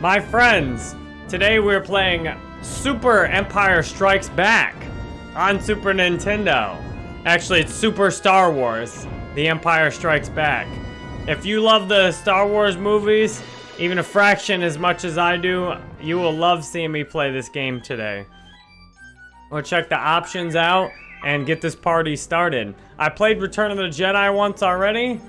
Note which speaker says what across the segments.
Speaker 1: My friends, today we're playing Super Empire Strikes Back on Super Nintendo. Actually, it's Super Star Wars, The Empire Strikes Back. If you love the Star Wars movies, even a fraction as much as I do, you will love seeing me play this game today. We'll check the options out and get this party started. I played Return of the Jedi once already,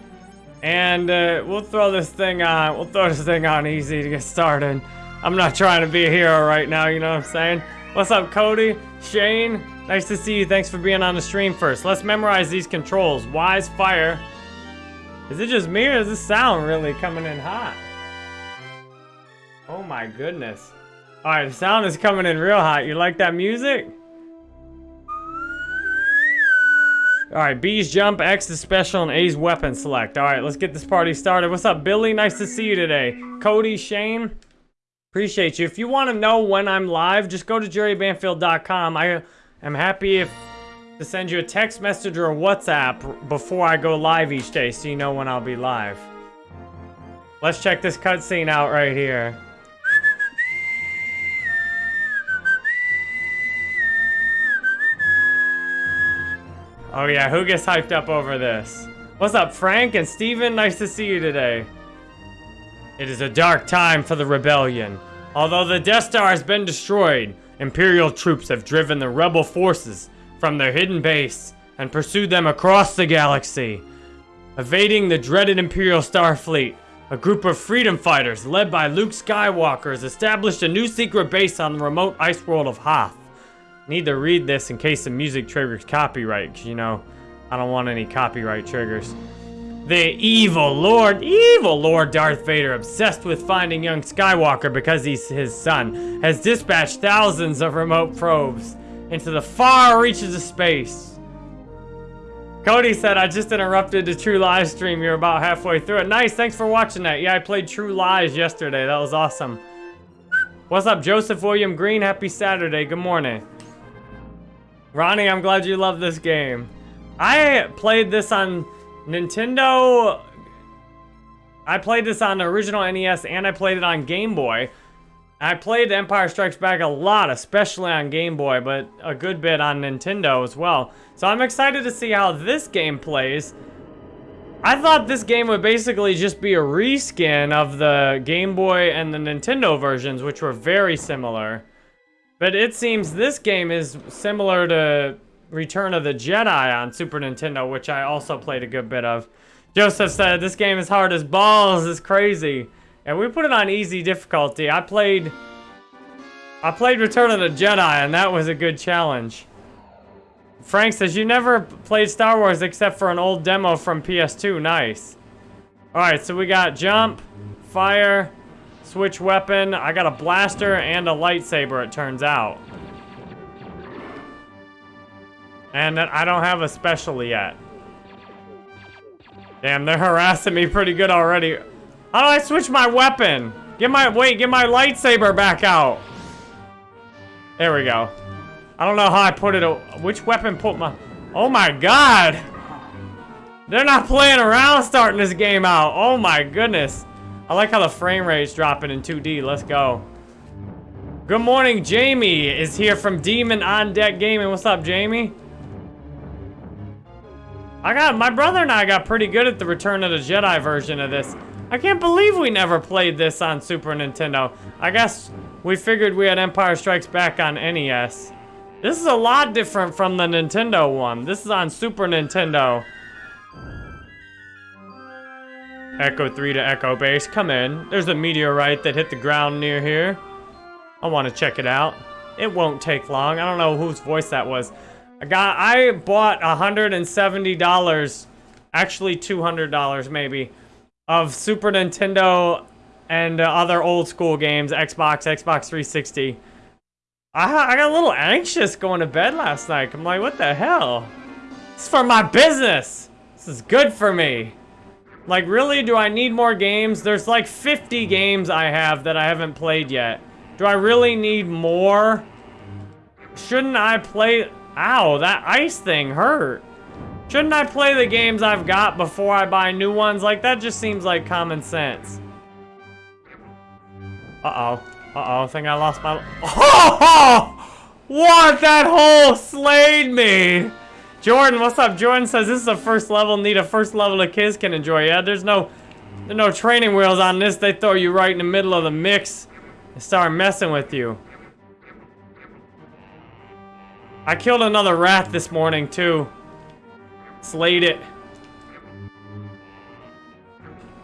Speaker 1: and uh, we'll throw this thing on. We'll throw this thing on easy to get started. I'm not trying to be a hero right now, you know what I'm saying? What's up, Cody? Shane? Nice to see you. Thanks for being on the stream first. Let's memorize these controls. Wise fire. Is it just me or is this sound really coming in hot? Oh my goodness. Alright, the sound is coming in real hot. You like that music? Alright, B's jump, X is special, and A's weapon select. Alright, let's get this party started. What's up, Billy? Nice to see you today. Cody, Shane, appreciate you. If you want to know when I'm live, just go to jerrybanfield.com. I am happy if to send you a text message or a WhatsApp before I go live each day so you know when I'll be live. Let's check this cutscene out right here. Oh yeah, who gets hyped up over this? What's up, Frank and Steven? Nice to see you today. It is a dark time for the rebellion. Although the Death Star has been destroyed, Imperial troops have driven the rebel forces from their hidden base and pursued them across the galaxy. Evading the dreaded Imperial Starfleet, a group of freedom fighters led by Luke Skywalker has established a new secret base on the remote ice world of Hoth. Need to read this in case the music triggers copyright, because, you know, I don't want any copyright triggers. The evil Lord, evil Lord Darth Vader, obsessed with finding young Skywalker because he's his son, has dispatched thousands of remote probes into the far reaches of space. Cody said, I just interrupted the True Lies stream. You're about halfway through it. Nice, thanks for watching that. Yeah, I played True Lies yesterday. That was awesome. What's up, Joseph William Green? Happy Saturday. Good morning. Ronnie, I'm glad you love this game. I played this on Nintendo. I played this on the original NES and I played it on Game Boy. I played Empire Strikes Back a lot, especially on Game Boy, but a good bit on Nintendo as well. So I'm excited to see how this game plays. I thought this game would basically just be a reskin of the Game Boy and the Nintendo versions, which were very similar. But it seems this game is similar to Return of the Jedi on Super Nintendo, which I also played a good bit of. Joseph said, this game is hard as balls, it's crazy. And we put it on easy difficulty. I played... I played Return of the Jedi, and that was a good challenge. Frank says, you never played Star Wars except for an old demo from PS2. Nice. Alright, so we got jump, fire, Switch weapon. I got a blaster and a lightsaber, it turns out. And I don't have a special yet. Damn, they're harassing me pretty good already. How do I switch my weapon? Get my, wait, get my lightsaber back out. There we go. I don't know how I put it, which weapon put my, oh my god. They're not playing around starting this game out. Oh my goodness. I like how the frame rate's dropping in 2D. Let's go. Good morning, Jamie is here from Demon on Deck Gaming. What's up, Jamie? I got, my brother and I got pretty good at the Return of the Jedi version of this. I can't believe we never played this on Super Nintendo. I guess we figured we had Empire Strikes Back on NES. This is a lot different from the Nintendo one. This is on Super Nintendo. Echo 3 to Echo Base, come in. There's a meteorite that hit the ground near here. I want to check it out. It won't take long. I don't know whose voice that was. I got, I bought $170, actually $200 maybe, of Super Nintendo and uh, other old school games, Xbox, Xbox 360. I, I got a little anxious going to bed last night. I'm like, what the hell? Is for my business. This is good for me. Like, really, do I need more games? There's like 50 games I have that I haven't played yet. Do I really need more? Shouldn't I play... Ow, that ice thing hurt. Shouldn't I play the games I've got before I buy new ones? Like, that just seems like common sense. Uh-oh. Uh-oh, I think I lost my... Oh! What? That hole slayed me! Jordan, what's up? Jordan says this is a first level, need a first level the kids can enjoy. Yeah, there's no there's no training wheels on this. They throw you right in the middle of the mix and start messing with you. I killed another rat this morning, too. Slayed it.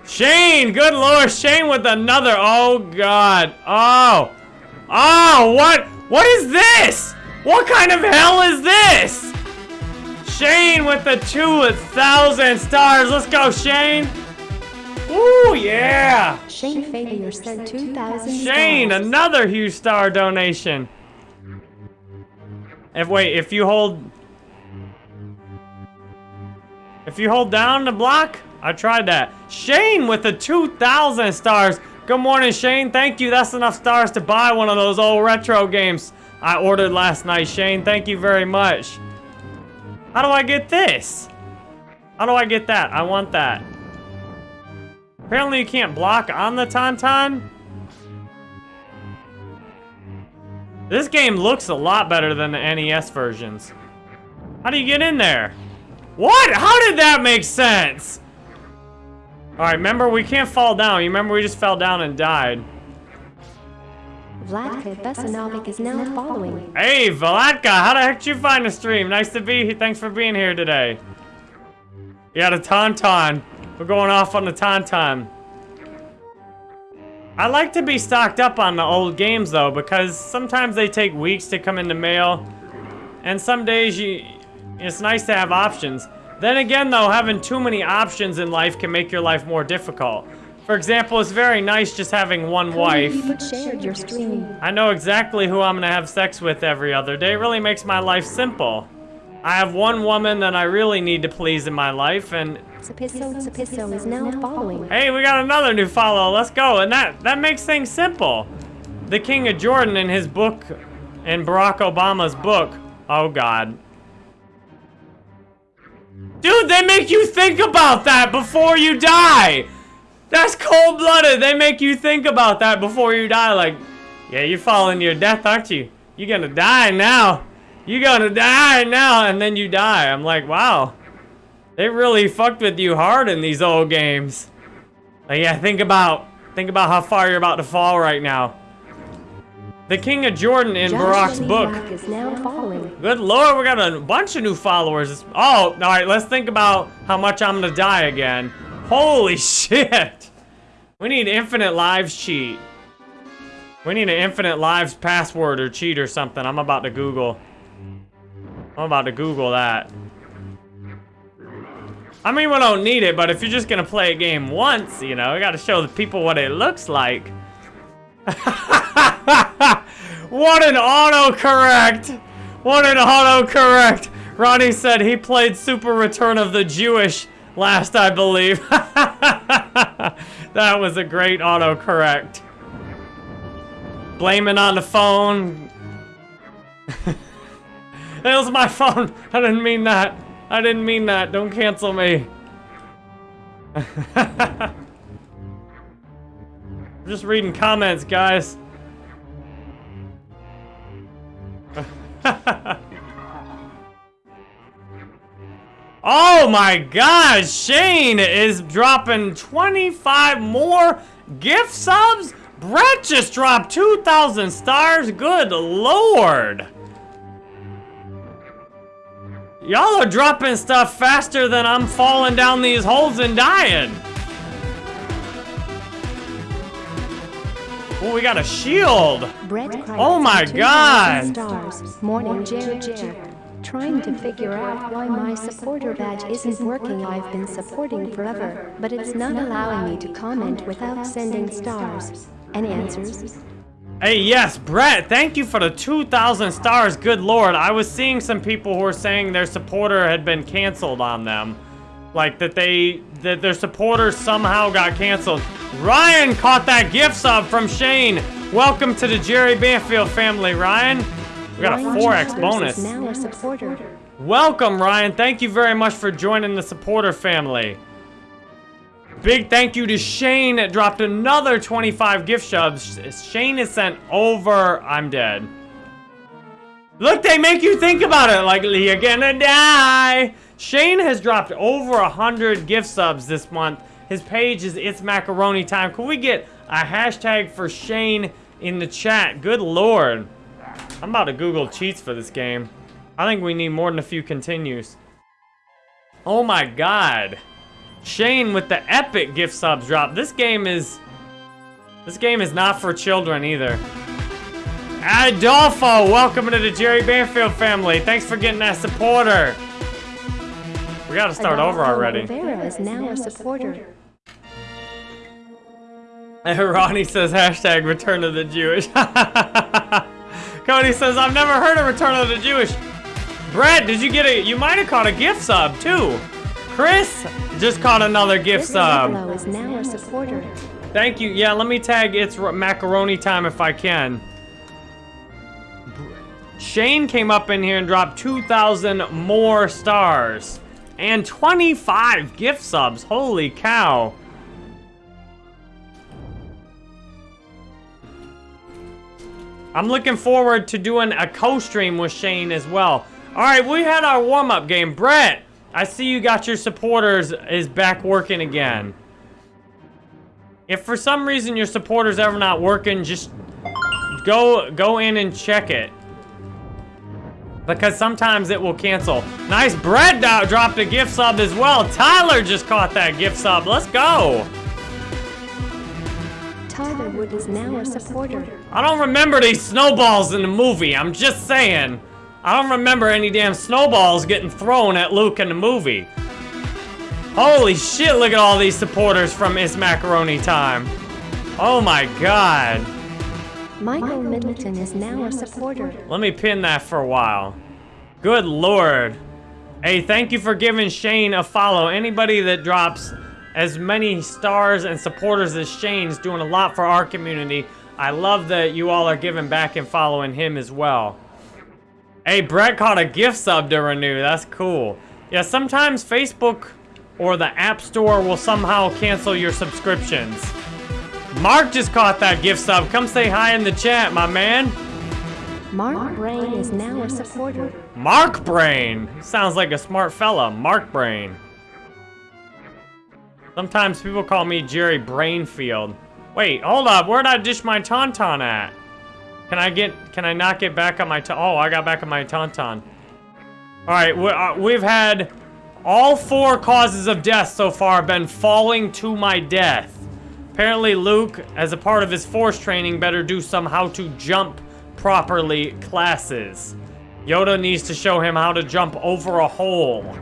Speaker 1: Shane! Good lord, Shane with another. Oh, God. Oh. Oh, what? What is this? What kind of hell is this? Shane with the 2,000 stars. Let's go, Shane. Ooh, yeah.
Speaker 2: Shane Fabier sent 2,000
Speaker 1: Shane,
Speaker 2: stars.
Speaker 1: another huge star donation. If wait, if you hold If you hold down the block, I tried that. Shane with the 2,000 stars. Good morning, Shane. Thank you. That's enough stars to buy one of those old retro games I ordered last night, Shane. Thank you very much. How do I get this? How do I get that? I want that. Apparently you can't block on the Tauntaun. This game looks a lot better than the NES versions. How do you get in there? What? How did that make sense? Alright, remember we can't fall down. You remember we just fell down and died.
Speaker 2: Vladka Besanovic is now following.
Speaker 1: Hey, Vladka, how the heck did you find the stream? Nice to be here. Thanks for being here today. Yeah, the Tauntaun. We're going off on the Tauntaun. I like to be stocked up on the old games, though, because sometimes they take weeks to come in the mail. And some days, you, it's nice to have options. Then again, though, having too many options in life can make your life more difficult. For example, it's very nice just having one wife.
Speaker 2: You shared your stream.
Speaker 1: I know exactly who I'm gonna have sex with every other day. It really makes my life simple. I have one woman that I really need to please in my life, and
Speaker 2: is now following.
Speaker 1: hey, we got another new follow. Let's go. And that that makes things simple. The King of Jordan in his book, in Barack Obama's book. Oh God. Dude, they make you think about that before you die. That's cold-blooded. They make you think about that before you die. Like, yeah, you're following your death, aren't you? You're gonna die now. You're gonna die now, and then you die. I'm like, wow. They really fucked with you hard in these old games. Like, yeah, think about, think about how far you're about to fall right now. The King of Jordan in Barack's book.
Speaker 2: Is now.
Speaker 1: Good lord, we got a bunch of new followers. Oh, all right, let's think about how much I'm gonna die again. Holy shit. We need infinite lives cheat. We need an infinite lives password or cheat or something. I'm about to Google. I'm about to Google that. I mean, we don't need it, but if you're just gonna play a game once, you know, we gotta show the people what it looks like. what an autocorrect! What an autocorrect! Ronnie said he played Super Return of the Jewish last, I believe. that was a great autocorrect. Blaming on the phone. it was my phone. I didn't mean that. I didn't mean that. Don't cancel me. I'm just reading comments, guys. Oh my god, Shane is dropping 25 more gift subs? Brett just dropped 2,000 stars? Good lord. Y'all are dropping stuff faster than I'm falling down these holes and dying. Oh, we got a shield.
Speaker 2: Brett
Speaker 1: Oh my
Speaker 2: sent 2,000
Speaker 1: God.
Speaker 2: Stars. Morning, Jer Jer. Trying to figure out why my supporter badge isn't working. I've been supporting forever, but it's not allowing me to comment without sending stars. Any answers?
Speaker 1: Hey, yes, Brett, thank you for the 2,000 stars. Good lord. I was seeing some people who were saying their supporter had been canceled on them. Like that they, that their supporter somehow got canceled. Ryan caught that gift sub from Shane. Welcome to the Jerry Banfield family, Ryan. We got a 4x bonus.
Speaker 2: Now a supporter.
Speaker 1: Welcome, Ryan. Thank you very much for joining the supporter family. Big thank you to Shane that dropped another 25 gift subs. Shane is sent over. I'm dead. Look, they make you think about it like you're gonna die. Shane has dropped over a hundred gift subs this month. His page is It's Macaroni Time. Can we get a hashtag for Shane in the chat? Good lord. I'm about to Google cheats for this game. I think we need more than a few continues. Oh my god. Shane with the epic gift subs drop. This game is... This game is not for children either. Adolfo, welcome to the Jerry Banfield family. Thanks for getting that supporter. We gotta start
Speaker 2: Adolfo
Speaker 1: over already.
Speaker 2: Rivera is now a supporter.
Speaker 1: And Ronnie says hashtag return of the Jewish. Cody says, I've never heard of return of the Jewish. Brett, did you get a, you might have caught a gift sub too. Chris just caught another gift sub.
Speaker 2: Is now a supporter.
Speaker 1: Thank you. Yeah, let me tag it's macaroni time if I can. Shane came up in here and dropped 2,000 more stars. And 25 gift subs. Holy cow. I'm looking forward to doing a co-stream with Shane as well. All right, we had our warm-up game. Brett, I see you got your supporters is back working again. If for some reason your supporter's ever not working, just go go in and check it. Because sometimes it will cancel. Nice do- dropped a gift sub as well. Tyler just caught that gift sub. Let's go.
Speaker 2: Tyler Wood is now a supporter.
Speaker 1: I don't remember these snowballs in the movie. I'm just saying. I don't remember any damn snowballs getting thrown at Luke in the movie. Holy shit, look at all these supporters from It's Macaroni Time. Oh my god.
Speaker 2: Michael Middleton is now a supporter.
Speaker 1: Let me pin that for a while. Good lord. Hey, thank you for giving Shane a follow. Anybody that drops as many stars and supporters as Shane's doing a lot for our community. I love that you all are giving back and following him as well. Hey, Brett caught a gift sub to renew. That's cool. Yeah, sometimes Facebook or the App Store will somehow cancel your subscriptions. Mark just caught that gift sub. Come say hi in the chat, my man.
Speaker 2: Mark Brain is now a supporter.
Speaker 1: Mark Brain. Sounds like a smart fella. Mark Brain. Sometimes people call me Jerry Brainfield. Wait, hold up. Where'd I dish my tauntaun at? Can I get, can I not get back on my, oh, I got back on my tauntaun. All right, we, uh, we've had all four causes of death so far been falling to my death. Apparently Luke, as a part of his force training, better do some how to jump properly classes. Yoda needs to show him how to jump over a hole.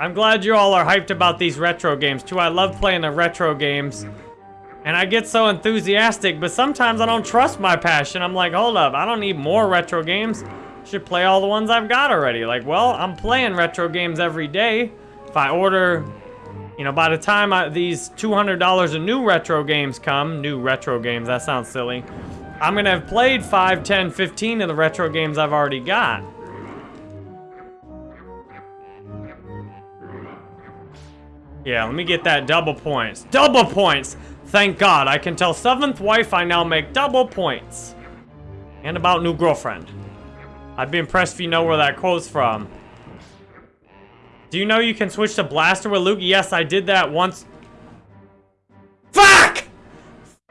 Speaker 1: I'm glad you all are hyped about these retro games too. I love playing the retro games. And I get so enthusiastic, but sometimes I don't trust my passion. I'm like, hold up, I don't need more retro games. Should play all the ones I've got already. Like, well, I'm playing retro games every day. If I order, you know, by the time I, these $200 of new retro games come, new retro games, that sounds silly. I'm gonna have played 5, 10, 15 of the retro games I've already got. Yeah, let me get that double points. Double points! Thank God, I can tell seventh wife I now make double points. And about new girlfriend. I'd be impressed if you know where that quote's from. Do you know you can switch to blaster with Luke? Yes, I did that once. Fuck!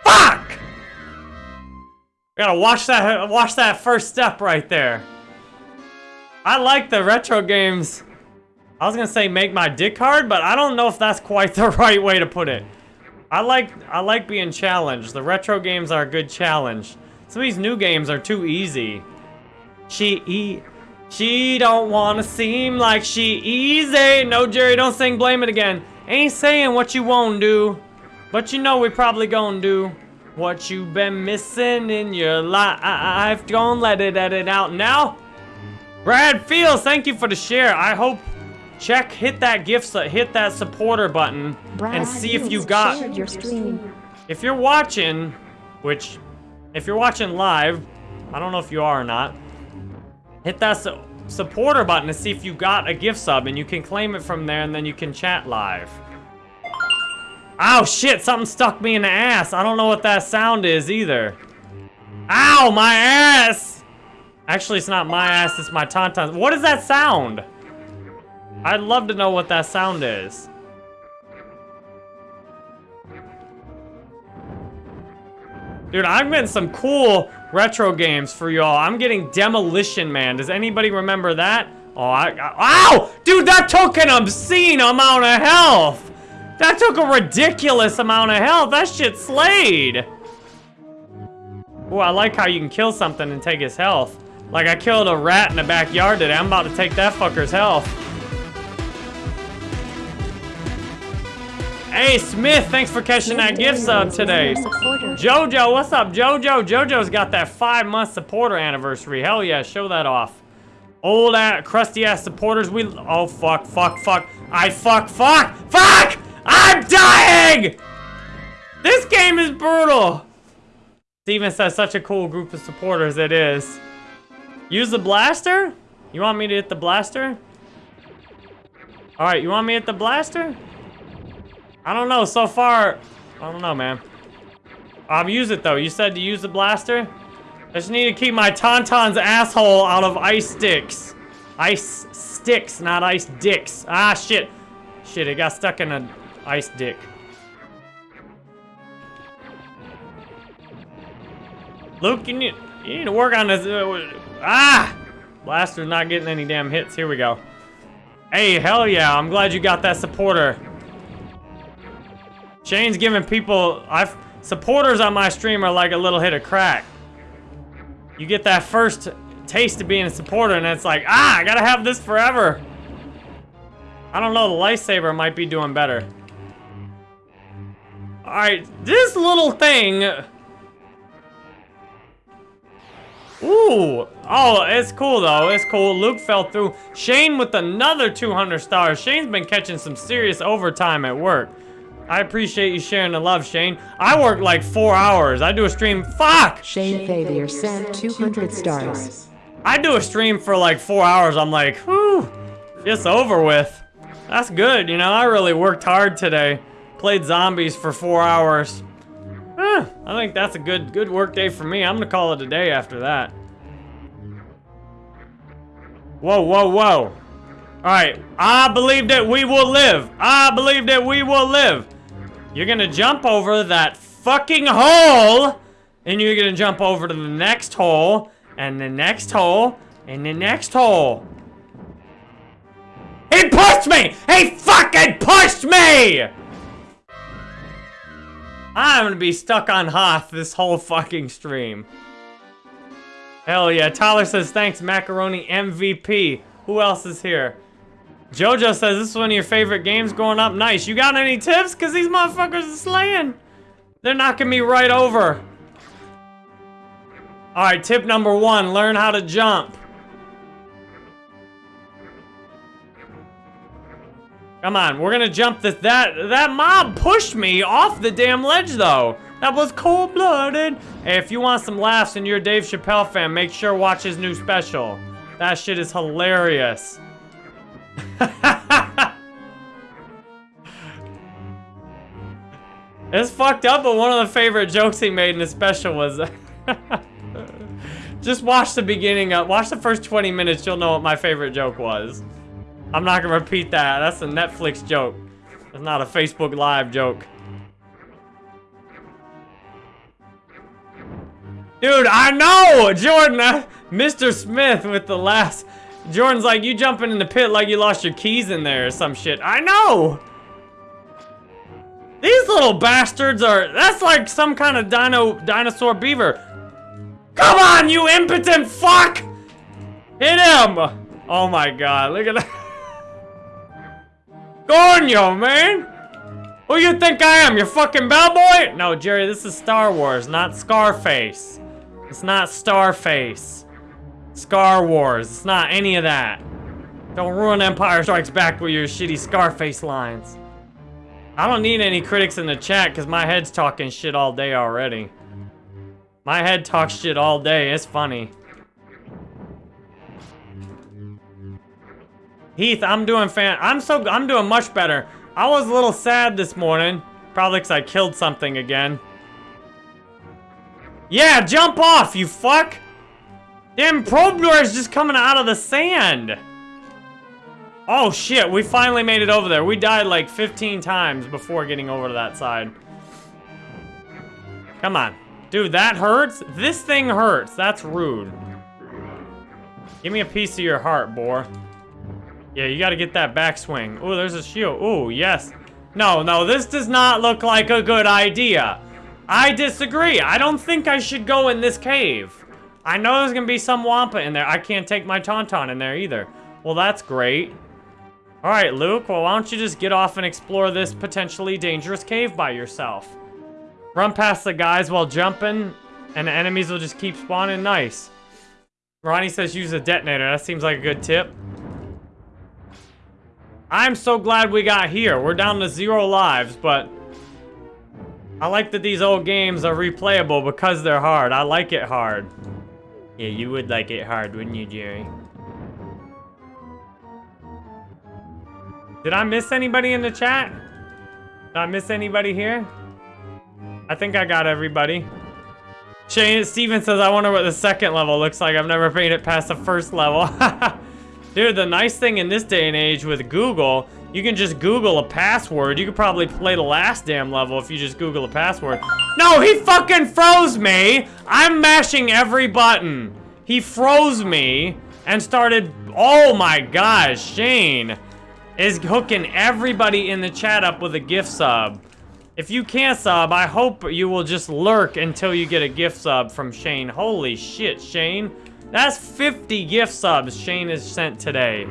Speaker 1: Fuck! I gotta watch that, watch that first step right there. I like the retro games. I was gonna say make my dick hard, but I don't know if that's quite the right way to put it. I like I like being challenged. The retro games are a good challenge. Some of these new games are too easy. She e she don't wanna seem like she easy. No, Jerry, don't sing blame it again. Ain't saying what you won't do, but you know we probably gonna do what you been missing in your life. Don't let it edit out now. Brad Fields, thank you for the share. I hope check hit that gift hit that supporter button
Speaker 2: Brad
Speaker 1: and see if you got
Speaker 2: your stream.
Speaker 1: if you're watching which if you're watching live i don't know if you are or not hit that su- supporter button to see if you got a gift sub, and you can claim it from there, and then you can chat live. Oh shit, something stuck me in the ass. I don't know what that sound is either. Ow, my ass! Actually, it's not my ass, it's my tauntaun. What is that sound? I'd love to know what that sound is. Dude, I'm getting some cool retro games for y'all. I'm getting Demolition Man. Does anybody remember that? Oh, I, I ow! Dude, that took an obscene amount of health! That took a ridiculous amount of health. That shit slayed. Oh, I like how you can kill something and take his health. Like I killed a rat in the backyard today. I'm about to take that fucker's health. Hey, Smith, thanks for catching that gift sub today. Jojo, what's up, Jojo? Jojo's got that five-month supporter anniversary. Hell yeah, show that off. Old ass, crusty ass supporters. We. Oh fuck, fuck, fuck. I fuck, fuck, fuck! I'm dying! This game is brutal. Steven says such a cool group of supporters it is. Use the blaster? You want me to hit the blaster? Alright, you want me to hit the blaster? I don't know, so far, I don't know, man. I'll use it, though. You said to use the blaster? I just need to keep my Tauntaun's asshole out of ice sticks. Ice sticks, not ice dicks. Ah, shit. Shit, it got stuck in an ice dick. Luke, you need, you need to work on this. Ah! Blaster's not getting any damn hits. Here we go. Hey, hell yeah. I'm glad you got that supporter. Shane's giving people, I've, supporters on my stream are like a little hit of crack. You get that first taste of being a supporter and it's like, ah, I gotta have this forever. I don't know, the lightsaber might be doing better. Alright, this little thing... Ooh, oh, it's cool though, it's cool. Luke fell through. Shane with another 200 stars. Shane's been catching some serious overtime at work. I appreciate you sharing the love, Shane. I work like four hours. I do a stream. Fuck!
Speaker 3: Shane Favier sent 200 stars.
Speaker 1: I do a stream for like four hours. I'm like, whew, it's over with. That's good, you know. I really worked hard today. Played zombies for four hours. Eh, I think that's a good good work day for me. I'm gonna call it a day after that. Whoa, whoa, whoa. All right, I believe that we will live. I believe that we will live. You're gonna jump over that fucking hole, and you're gonna jump over to the next hole, and the next hole, and the next hole. He pushed me! He fucking pushed me! I'm gonna be stuck on Hoth this whole fucking stream. Hell yeah, Tyler says thanks, Macaroni MVP. Who else is here? Jojo says this is one of your favorite games growing up. Nice. You got any tips? Because these motherfuckers are slaying. They're knocking me right over. Alright, tip number one, learn how to jump. Come on, we're gonna jump this. That, that mob pushed me off the damn ledge, though. That was cold-blooded. Hey, if you want some laughs and you're a Dave Chappelle fan, make sure watch his new special. That shit is hilarious. it's fucked up, but one of the favorite jokes he made in the special was... Just watch the beginning of... Watch the first 20 minutes, you'll know what my favorite joke was. I'm not gonna repeat that. That's a Netflix joke. It's not a Facebook Live joke. Dude, I know! Jordan, uh, Mr. Smith with the last... Jordan's like, you jumping in the pit like you lost your keys in there or some shit. I know! These little bastards are... That's like some kind of dino dinosaur beaver. Come on, you impotent fuck! Hit him! Oh my god, look at that. Gornyo, man! Who you think I am, your fucking bellboy? No, Jerry, this is Star Wars, not Scarface. It's not Starface. Scar Wars. It's not any of that. Don't ruin Empire Strikes Back with your shitty Scarface lines. I don't need any critics in the chat because my head's talking shit all day already. My head talks shit all day. It's funny. Heath, I'm doing fan. I'm so I'm doing much better. I was a little sad this morning, probably because I killed something again. Yeah, jump off, you fuck! Damn Probler is just coming out of the sand. Oh shit, we finally made it over there. We died like 15 times before getting over to that side. Come on. Dude, that hurts? This thing hurts. That's rude. Give me a piece of your heart, boy. Yeah, you gotta get that backswing. Oh, there's a shield. Oh, yes. No, no, this does not look like a good idea. I disagree. I don't think I should go in this cave. I know there's gonna be some Wampa in there. I can't take my Tauntaun in there either. Well, that's great. All right, Luke, well, why don't you just get off and explore this potentially dangerous cave by yourself? Run past the guys while jumping, and the enemies will just keep spawning nice. Ronnie says use a detonator. That seems like a good tip. I'm so glad we got here. We're down to zero lives, but I like that these old games are replayable because they're hard. I like it hard. Yeah, you would like it hard, wouldn't you, Jerry? Did I miss anybody in the chat? Did I miss anybody here? I think I got everybody. Shane Steven says, I wonder what the second level looks like. I've never made it past the first level. Dude, the nice thing in this day and age with Google, you can just Google a password. You could probably play the last damn level if you just Google a password. No, he fucking froze me! I'm mashing every button. He froze me and started... Oh my gosh, Shane is hooking everybody in the chat up with a gift sub. If you can't sub, I hope you will just lurk until you get a gift sub from Shane. Holy shit, Shane. That's 50 gift subs Shane has sent today.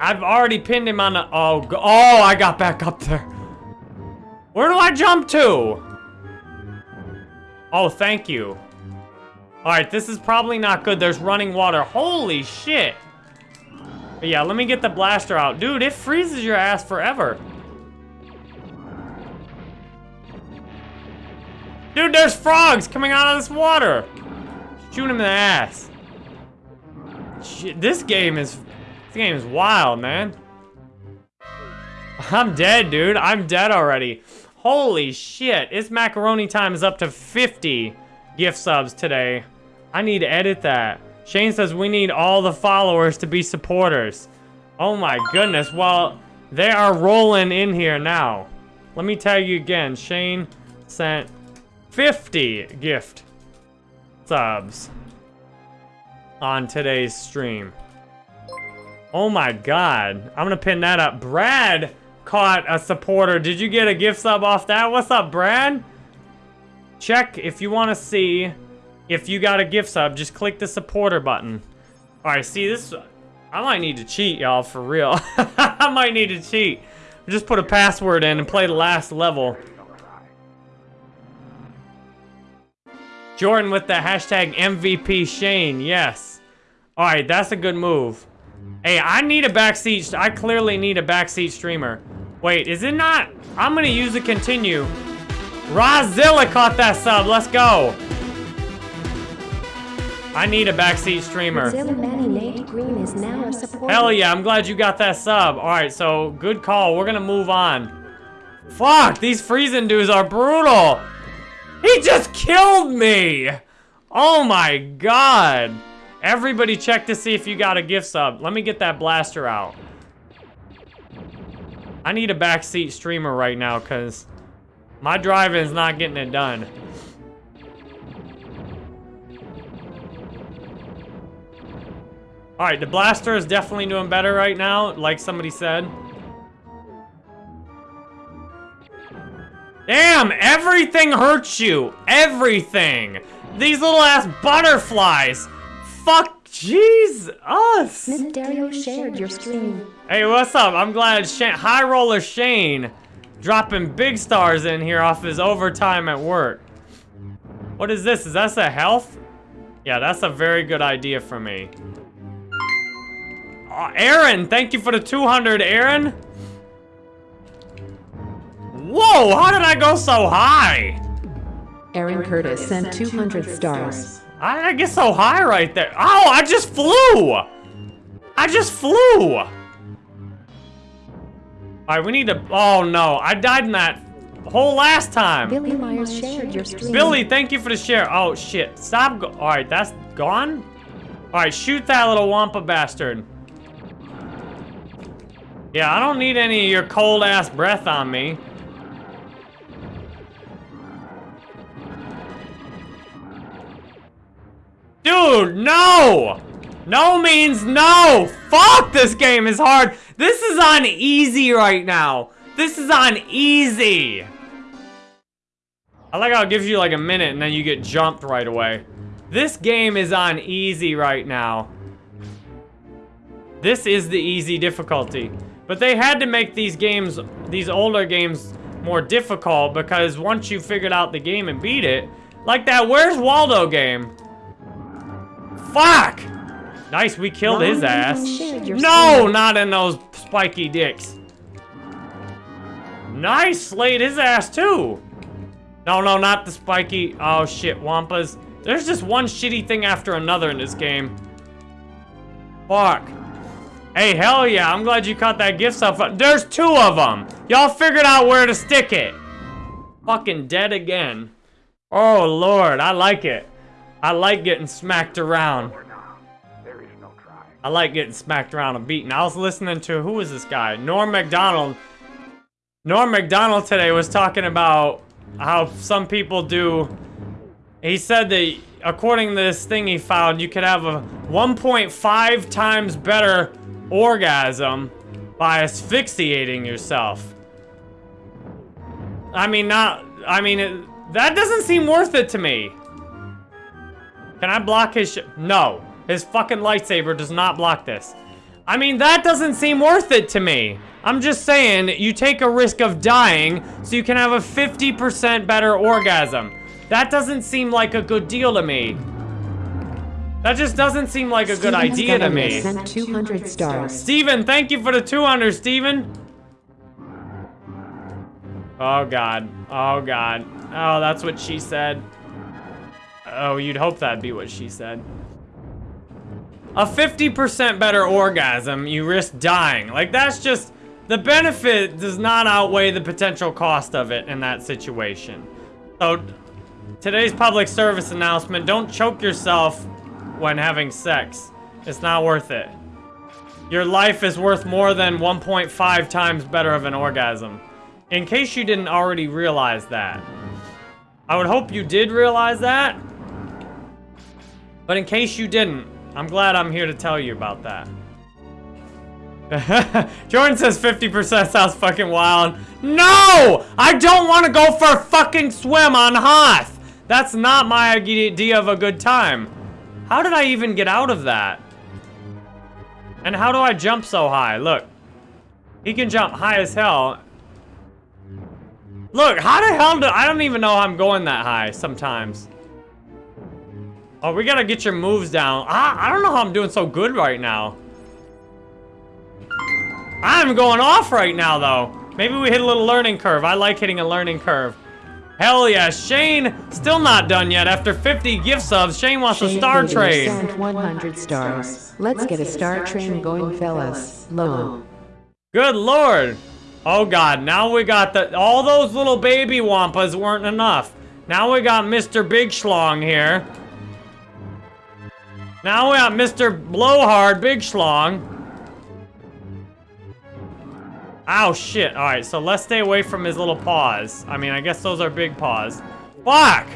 Speaker 1: I've already pinned him on the... Oh, oh, I got back up there. Where do I jump to? Oh, thank you. Alright, this is probably not good. There's running water. Holy shit. But yeah, let me get the blaster out. Dude, it freezes your ass forever. Dude, there's frogs coming out of this water. Shoot him in the ass. Shit, this game is... This game is wild, man. I'm dead, dude. I'm dead already. Holy shit. It's macaroni time is up to 50 gift subs today. I need to edit that. Shane says we need all the followers to be supporters. Oh my goodness. Well, they are rolling in here now. Let me tell you again. Shane sent 50 gift subs on today's stream. Oh my god. I'm gonna pin that up. Brad caught a supporter. Did you get a gift sub off that? What's up, Brad? Check if you want to see if you got a gift sub, just click the supporter button. All right, see this, I might need to cheat, y'all, for real. I might need to cheat. Just put a password in and play the last level. Jordan with the hashtag MVP Shane, yes. All right, that's a good move. Hey, I need a backseat, I clearly need a backseat streamer. Wait, is it not? I'm gonna use a continue. Rozilla caught that sub, let's go. I need a backseat streamer. Hell yeah, I'm glad you got that sub. Alright, so good call. We're gonna move on. Fuck, these freezing dudes are brutal. He just killed me. Oh my god. Everybody check to see if you got a gift sub. Let me get that blaster out. I need a backseat streamer right now because my driving is not getting it done. Alright, the blaster is definitely doing better right now, like somebody said. Damn, everything hurts you. Everything. These little ass butterflies. Fuck, jeez, us.
Speaker 2: Miss Dario shared your stream.
Speaker 1: Hey, what's up? I'm glad Shane, High Roller Shane dropping big stars in here off his overtime at work. What is this? Is that a health? Yeah, that's a very good idea for me. Uh, Aaron, thank you for the 200, Aaron. Whoa, how did I go so high?
Speaker 3: Aaron Curtis sent 200 stars.
Speaker 1: How did I get so high right there? Oh, I just flew! I just flew! Alright, we need to... Oh, no. I died in that whole last time.
Speaker 2: Billy Myers shared your stream.
Speaker 1: Billy, thank you for the share. Oh, shit. Stop. Go Alright, that's gone? Alright, shoot that little Wampa bastard. Yeah, I don't need any of your cold-ass breath on me. Dude, no! No means no! Fuck, this game is hard. This is on easy right now. This is on easy. I like how it gives you like a minute and then you get jumped right away. This game is on easy right now. This is the easy difficulty. But they had to make these games, these older games, more difficult because once you figured out the game and beat it, like that Where's Waldo game. Fuck! Nice, we killed his ass. No, not in those spiky dicks. Nice, slayed his ass too. No, no, not the spiky. Oh shit, Wampas. There's just one shitty thing after another in this game. Fuck. Hey, hell yeah, I'm glad you caught that gift stuff. There's two of them. Y'all figured out where to stick it. Fucking dead again. Oh, Lord, I like it. I like getting smacked around. I like getting smacked around and beaten. I was listening to, who was this guy? Norm MacDonald. Norm MacDonald today was talking about how some people do, he said that according to this thing he found, you could have a 1.5 times better orgasm by asphyxiating yourself. I mean, not, I mean, it, that doesn't seem worth it to me. Can I block his No. His fucking lightsaber does not block this. I mean, that doesn't seem worth it to me. I'm just saying, you take a risk of dying so you can have a 50% better orgasm. That doesn't seem like a good deal to me. That just doesn't seem like a good idea to me.
Speaker 3: Sent 200 stars.
Speaker 1: Steven, thank you for the 200, Steven. Oh, God. Oh, God. Oh, that's what she said. Oh, you'd hope that'd be what she said. A 50% better orgasm, you risk dying. Like, that's just... The benefit does not outweigh the potential cost of it in that situation. So, today's public service announcement, don't choke yourself when having sex. It's not worth it. Your life is worth more than 1.5 times better of an orgasm. In case you didn't already realize that. I would hope you did realize that. But in case you didn't, I'm glad I'm here to tell you about that. Jordan says 50% sounds fucking wild. No! I don't want to go for a fucking swim on Hoth! That's not my idea of a good time. How did I even get out of that? And how do I jump so high? Look. He can jump high as hell. Look, how the hell do... I don't even know how I'm going that high sometimes. Oh, we gotta get your moves down. I, I don't know how I'm doing so good right now. I'm going off right now, though. Maybe we hit a little learning curve. I like hitting a learning curve. Hell yeah, Shane, still not done yet. After 50 gift subs, Shane wants
Speaker 3: Shane
Speaker 1: a star.
Speaker 3: Sent 100 stars. Let's get a star train going, fellas. Low.
Speaker 1: Good lord. Oh god, now we got the, all those little baby wampas weren't enough. Now we got Mr. Big Schlong here. Now we got Mr. Blowhard Big Schlong. Ow, shit. Alright, so let's stay away from his little paws. I mean, I guess those are big paws. Fuck!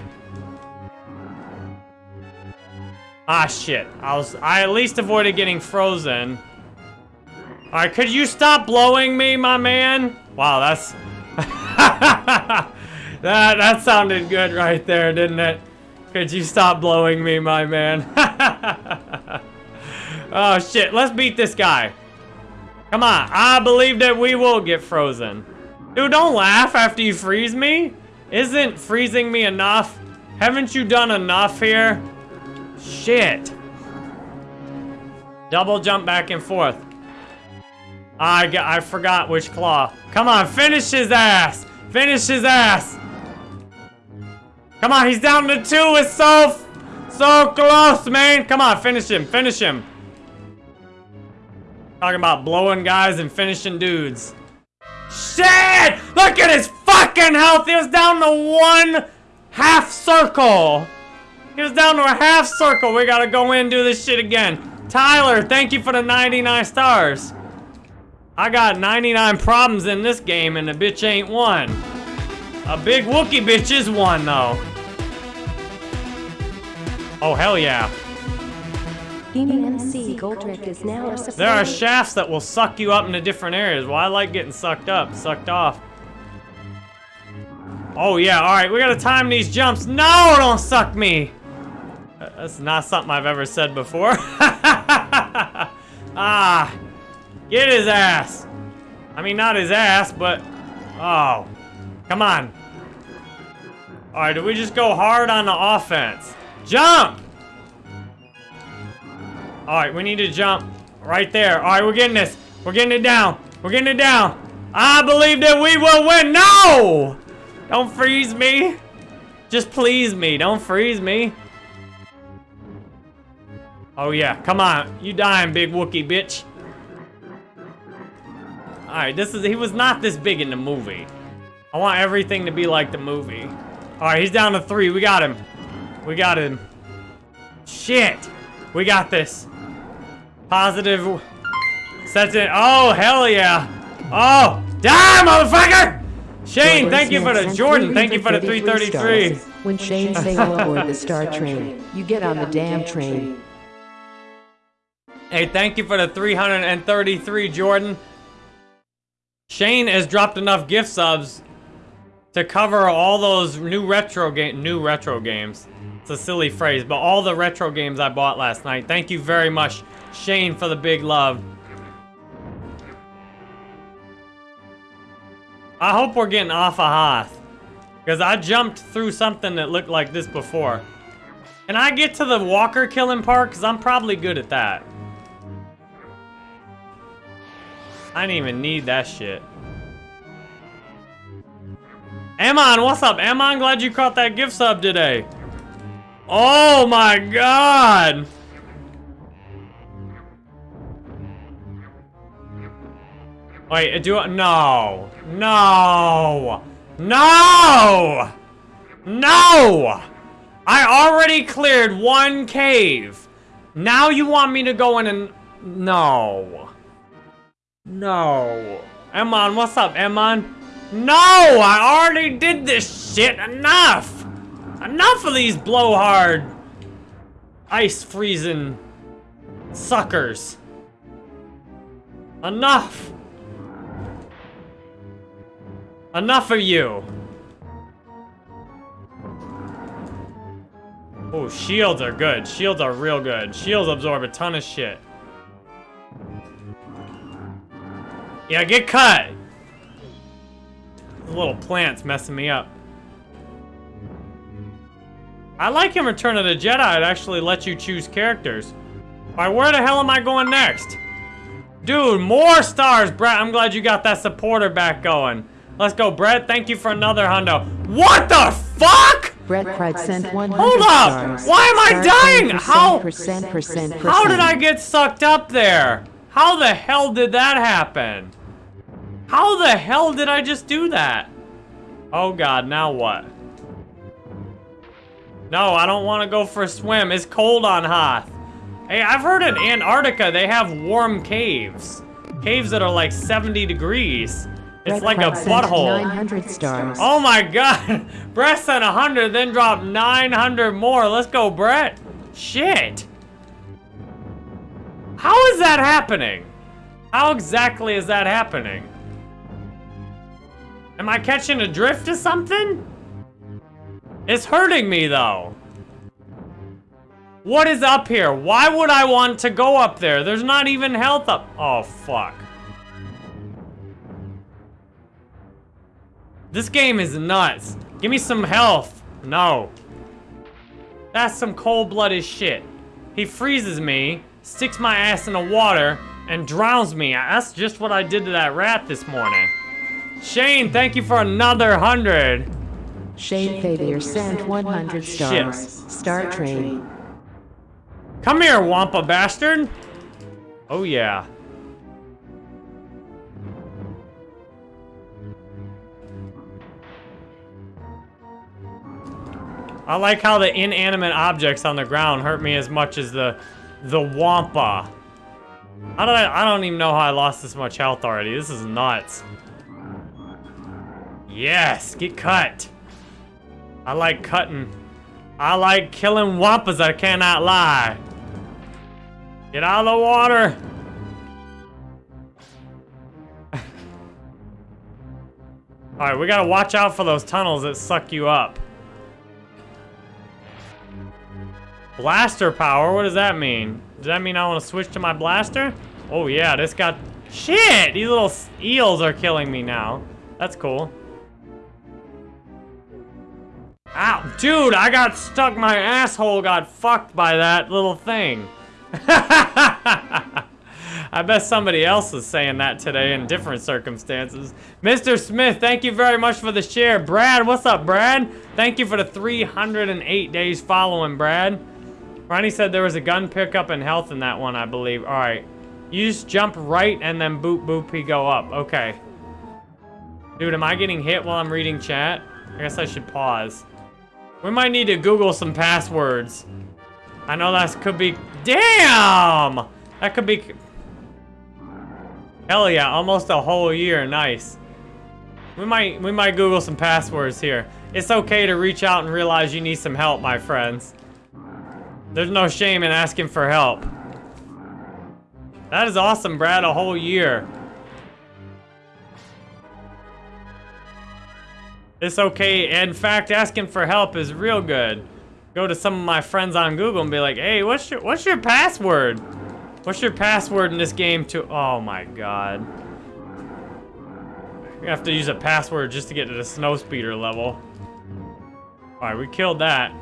Speaker 1: Ah, shit. I was- I at least avoided getting frozen. Alright, could you stop blowing me, my man? Wow, that's... that, that sounded good right there, didn't it? Could you stop blowing me, my man? oh, shit. Let's beat this guy. Come on. I believe that we will get frozen. Dude, don't laugh after you freeze me. Isn't freezing me enough? Haven't you done enough here? Shit. Double jump back and forth. I, got, I forgot which claw. Come on, finish his ass. Finish his ass. Come on, he's down to two. with so, so close, man. Come on, finish him. Finish him. Talking about blowing guys and finishing dudes. Shit! Look at his fucking health! He was down to one half circle. He was down to a half circle. We gotta go in and do this shit again. Tyler, thank you for the 99 stars. I got 99 problems in this game and the bitch ain't one. A big Wookie bitch is one though. Oh, hell yeah.
Speaker 2: MC Goldrick is now.
Speaker 1: There are shafts that will suck you up into different areas. Well, I like getting sucked up, sucked off. Oh yeah, alright, we gotta time these jumps. No, don't suck me! Uh, That's not something I've ever said before. ah, get his ass. I mean, not his ass, but, oh, come on. Alright, do we just go hard on the offense? Jump! Alright, we need to jump right there. Alright, we're getting this. We're getting it down. We're getting it down. I believe that we will win. No! Don't freeze me. Just please me. Don't freeze me. Oh yeah, come on. You dying, big Wookie bitch. Alright, this is he was not this big in the movie. I want everything to be like the movie. Alright, he's down to three. We got him. We got him. Shit. We got this. Positive. Sets it. Oh, hell yeah. Oh, die, motherfucker! Shane, thank you for the Jordan. Thank you for the 333.
Speaker 3: When Shane say all aboard the Star Train, you get on the damn train.
Speaker 1: Hey, thank you for the 333, Jordan. Shane has dropped enough gift subs to cover all those new retro game, new retro games. It's a silly phrase, but all the retro games I bought last night. Thank you very much, Shane, for the big love. I hope we're getting off of Hoth. Because I jumped through something that looked like this before. Can I get to the walker killing part? Because I'm probably good at that. I didn't even need that shit. Amon, what's up? Amon, glad you caught that gift sub today. Oh my god! Wait, do I? No! No! No! No! I already cleared one cave. Now you want me to go in and... No. No. Emon, what's up, Emon? No! I already did this shit! Enough! Enough of these blowhard... Ice freezing... Suckers. Enough! Enough of you! Oh, shields are good. Shields are real good. Shields absorb a ton of shit. Yeah, get cut! Little plant's messing me up. I like in Return of the Jedi, it actually lets you choose characters. Alright, where the hell am I going next? Dude, more stars, Brett. I'm glad you got that supporter back going. Let's go, Brett. Thank you for another hundo. What the fuck?
Speaker 3: Brett Cried sent 100
Speaker 1: Hold up!
Speaker 3: stars.
Speaker 1: Why am I dying? How-
Speaker 3: Percent, percent, percent,
Speaker 1: How did I get sucked up there? How the hell did that happen? How the hell did I just do that? Oh god, now what? No, I don't want to go for a swim. It's cold on Hoth. Hey, I've heard in Antarctica they have warm caves. Caves that are like 70 degrees. It's
Speaker 3: Brett
Speaker 1: like a butthole.
Speaker 3: 900 stars.
Speaker 1: Oh my god! Brett sent 100, then dropped 900 more. Let's go, Brett. Shit. How is that happening? How exactly is that happening? Am I catching a drift of something? It's hurting me, though. What is up here? Why would I want to go up there? There's not even health up. Oh, fuck. This game is nuts. Give me some health. No. That's some cold-blooded shit. He freezes me, sticks my ass in the water, and drowns me. That's just what I did to that rat this morning. Shane, thank you for another hundred.
Speaker 3: Shane Favier sent 100 stars. Shit. Star Train.
Speaker 1: Come here, Wampa bastard! Oh yeah. I like how the inanimate objects on the ground hurt me as much as the the Wampa. How did I, I don't even know how I lost this much health already. This is nuts. Yes, get cut. I like cutting. I like killing wampas, I cannot lie. Get out of the water. Alright, we gotta watch out for those tunnels that suck you up. Blaster power? What does that mean? Does that mean I want to switch to my blaster? Oh yeah, this got... Shit! These little eels are killing me now. That's cool. Ow! Dude, I got stuck. My asshole got fucked by that little thing. I bet somebody else is saying that today in different circumstances. Mr. Smith, thank you very much for the share. Brad, what's up, Brad? Thank you for the 308 days following, Brad. Ronnie said there was a gun pickup and health in that one, I believe. All right. You just jump right and then boop boop he go up. Okay. Dude, am I getting hit while I'm reading chat? I guess I should pause. We might need to Google some passwords. I know that could be... Damn! That could be... Hell yeah, almost a whole year. Nice. We might, we might Google some passwords here. It's okay to reach out and realize you need some help, my friends. There's no shame in asking for help. That is awesome, Brad. A whole year. It's okay. In fact, asking for help is real good. Go to some of my friends on Google and be like, hey, what's your what's your password? What's your password in this game to oh my god. You have to use a password just to get to the snow speeder level. Alright, we killed that.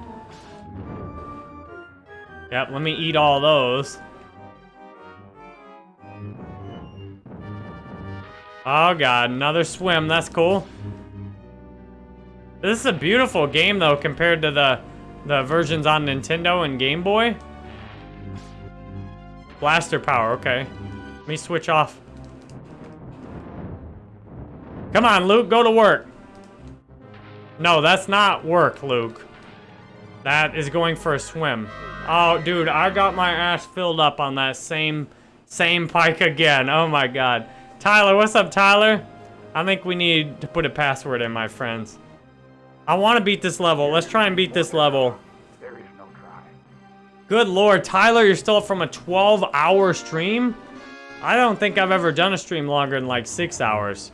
Speaker 1: Yep, let me eat all those. Oh god, another swim, that's cool. This is a beautiful game, though, compared to the, the versions on Nintendo and Game Boy. Blaster power, okay. Let me switch off. Come on, Luke, go to work. No, that's not work, Luke. That is going for a swim. Oh, dude, I got my ass filled up on that same, same pike again. Oh my god. Tyler, what's up, Tyler? I think we need to put a password in, my friends. I want to beat this level. Let's try and beat this level. Good lord, Tyler, you're still from a 12-hour stream? I don't think I've ever done a stream longer than like six hours.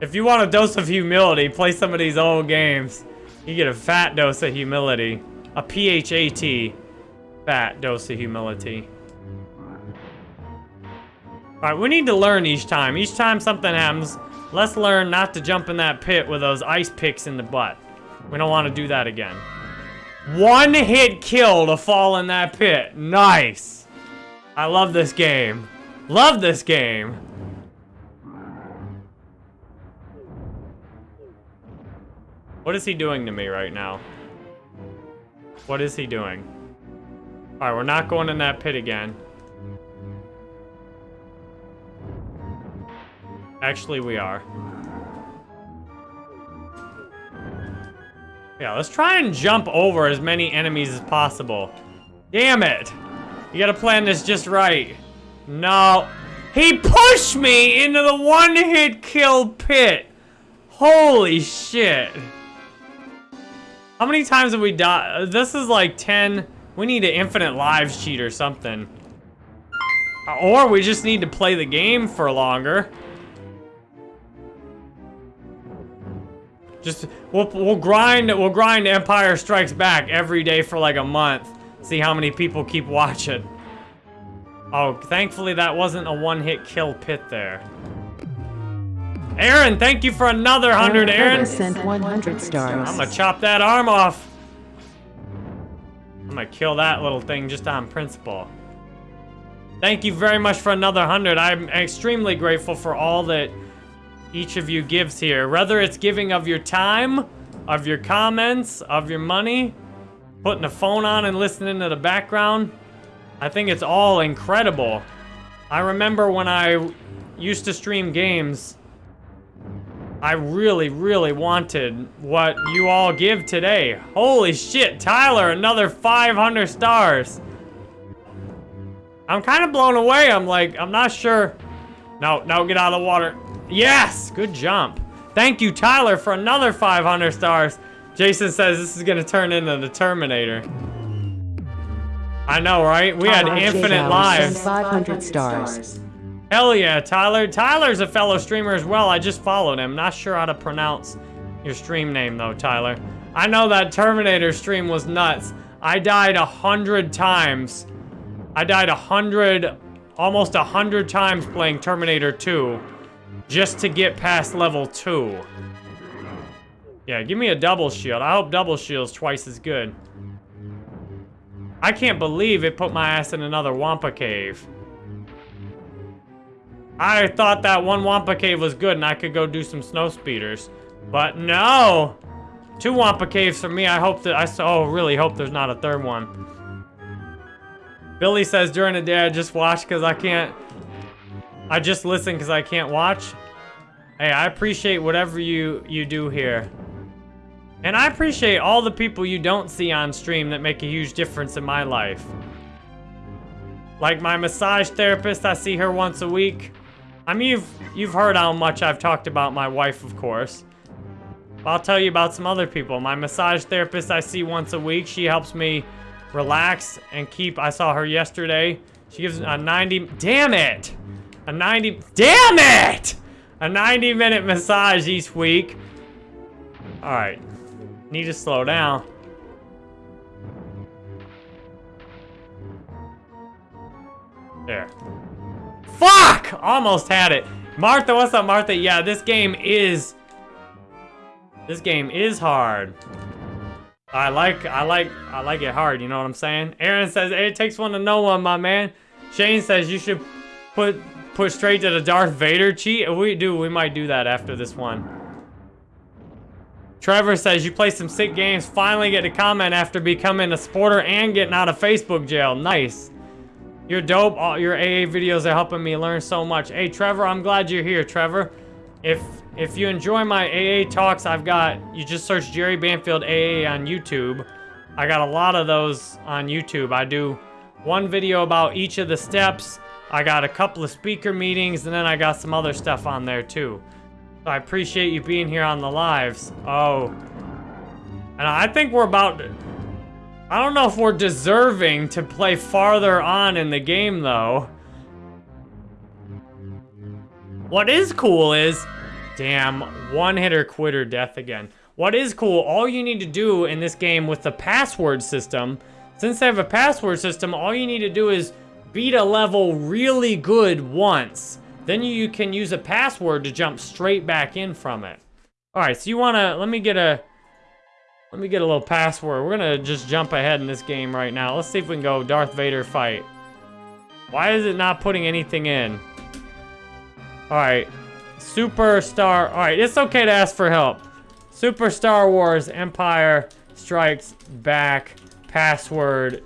Speaker 1: If you want a dose of humility, play some of these old games. You get a fat dose of humility. A PHAT. Fat dose of humility. Alright, we need to learn each time. Each time something happens, Let's learn not to jump in that pit with those ice picks in the butt. We don't want to do that again. One hit kill to fall in that pit. Nice. I love this game. Love this game. What is he doing to me right now? What is he doing? Alright, we're not going in that pit again. Actually, we are. Yeah, let's try and jump over as many enemies as possible. Damn it! You gotta plan this just right. No. He pushed me into the one-hit kill pit. Holy shit. How many times have we died? This is like 10. We need an infinite lives cheat or something. Or we just need to play the game for longer. Just we'll we'll grind we'll grind Empire Strikes Back every day for like a month. See how many people keep watching. Oh, thankfully that wasn't a one-hit kill pit there. Aaron, thank you for another 100, Aaron.
Speaker 3: sent 100 stars.
Speaker 1: I'm gonna chop that arm off. I'm gonna kill that little thing just on principle. Thank you very much for another 100. I'm extremely grateful for all that each of you gives here. Whether it's giving of your time, of your comments, of your money, putting a phone on and listening to the background. I think it's all incredible. I remember when I used to stream games, I really, really wanted what you all give today. Holy shit, Tyler, another 500 stars. I'm kind of blown away. I'm like, I'm not sure. No, no, get out of the water. Yes, good jump. Thank you, Tyler, for another 500 stars. Jason says this is going to turn into the Terminator. I know, right? We had infinite lives.
Speaker 3: 500 stars.
Speaker 1: Hell yeah, Tyler. Tyler's a fellow streamer as well. I just followed him. Not sure how to pronounce your stream name though, Tyler. I know that Terminator stream was nuts. I died a hundred times. I died a hundred, almost a hundred times playing Terminator 2 just to get past level 2. Yeah, give me a double shield. I hope double shield's twice as good. I can't believe it put my ass in another Wampa cave. I thought that one Wampa cave was good and I could go do some snow speeders. But no! Two Wampa caves for me. I hope that I so oh, really hope there's not a third one. Billy says during the day I just watch because I can't. I just listen because I can't watch. Hey, I appreciate whatever you you do here. And I appreciate all the people you don't see on stream that make a huge difference in my life. Like my massage therapist, I see her once a week. I mean, you've, you've heard how much I've talked about my wife, of course. But I'll tell you about some other people. My massage therapist I see once a week. She helps me relax and keep... I saw her yesterday. She gives a 90... Damn it! A 90... Damn it! A 90 minute massage each week. Alright. Need to slow down. There. Fuck! Almost had it. Martha, what's up, Martha? Yeah, this game is... This game is hard. I like, I like, I like it hard, you know what I'm saying? Aaron says, it takes one to know one, my man. Shane says you should put, put straight to the Darth Vader cheat. We do, we might do that after this one. Trevor says you play some sick games, finally get a comment after becoming a supporter and getting out of Facebook jail. Nice. You're dope. All your AA videos are helping me learn so much. Hey, Trevor, I'm glad you're here, Trevor. If if you enjoy my AA talks, I've got, you just search Jerry Banfield AA on YouTube. I got a lot of those on YouTube. I do one video about each of the steps. I got a couple of speaker meetings, and then I got some other stuff on there too. So I appreciate you being here on the lives. Oh. And I think we're about to, I don't know if we're deserving to play farther on in the game, though. What is cool is... Damn, one-hitter quitter death again. What is cool, all you need to do in this game with the password system, since they have a password system, all you need to do is beat a level really good once. Then you can use a password to jump straight back in from it. Alright, so you wanna... Let me get a... Let me get a little password. We're gonna just jump ahead in this game right now. Let's see if we can go Darth Vader fight. Why is it not putting anything in? Alright. Superstar. Alright, it's okay to ask for help. Super Star Wars Empire Strikes Back. Password.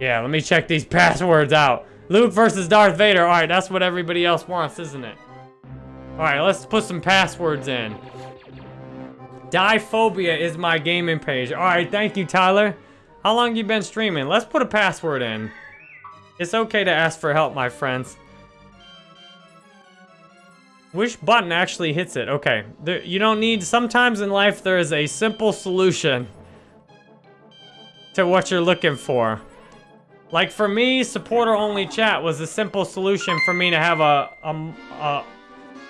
Speaker 1: Yeah, let me check these passwords out. Luke versus Darth Vader. Alright, that's what everybody else wants, isn't it? Alright, let's put some passwords in. Diphobia is my gaming page. Alright, thank you, Tyler. How long you been streaming? Let's put a password in. It's okay to ask for help, my friends. Which button actually hits it? Okay, there, you don't need... Sometimes in life, there is a simple solution to what you're looking for. Like for me, supporter-only chat was a simple solution for me to have a, a, a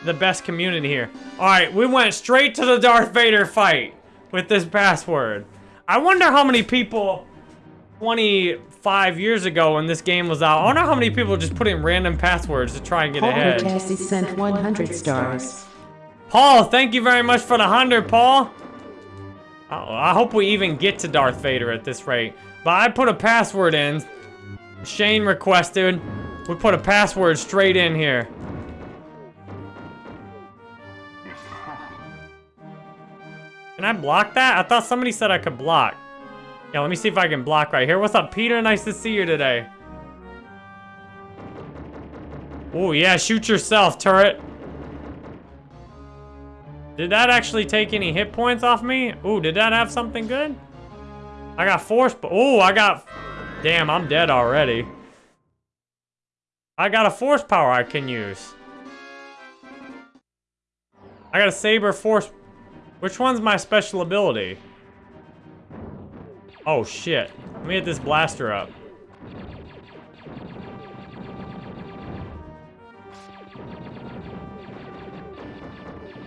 Speaker 1: the best community here. All right, we went straight to the Darth Vader fight with this password. I wonder how many people 25 years ago when this game was out, I wonder how many people just put in random passwords to try and get
Speaker 3: Paul
Speaker 1: ahead.
Speaker 3: Jesse sent 100 stars.
Speaker 1: Paul, thank you very much for the 100, Paul. I I hope we even get to Darth Vader at this rate. But I put a password in. Shane requested. We put a password straight in here. Can I block that? I thought somebody said I could block. Yeah, let me see if I can block right here. What's up, Peter? Nice to see you today. Oh, yeah, shoot yourself, turret. Did that actually take any hit points off me? Ooh, did that have something good? I got force, oh, I got, damn, I'm dead already. I got a force power I can use. I got a saber force, which one's my special ability? Oh shit, let me hit this blaster up.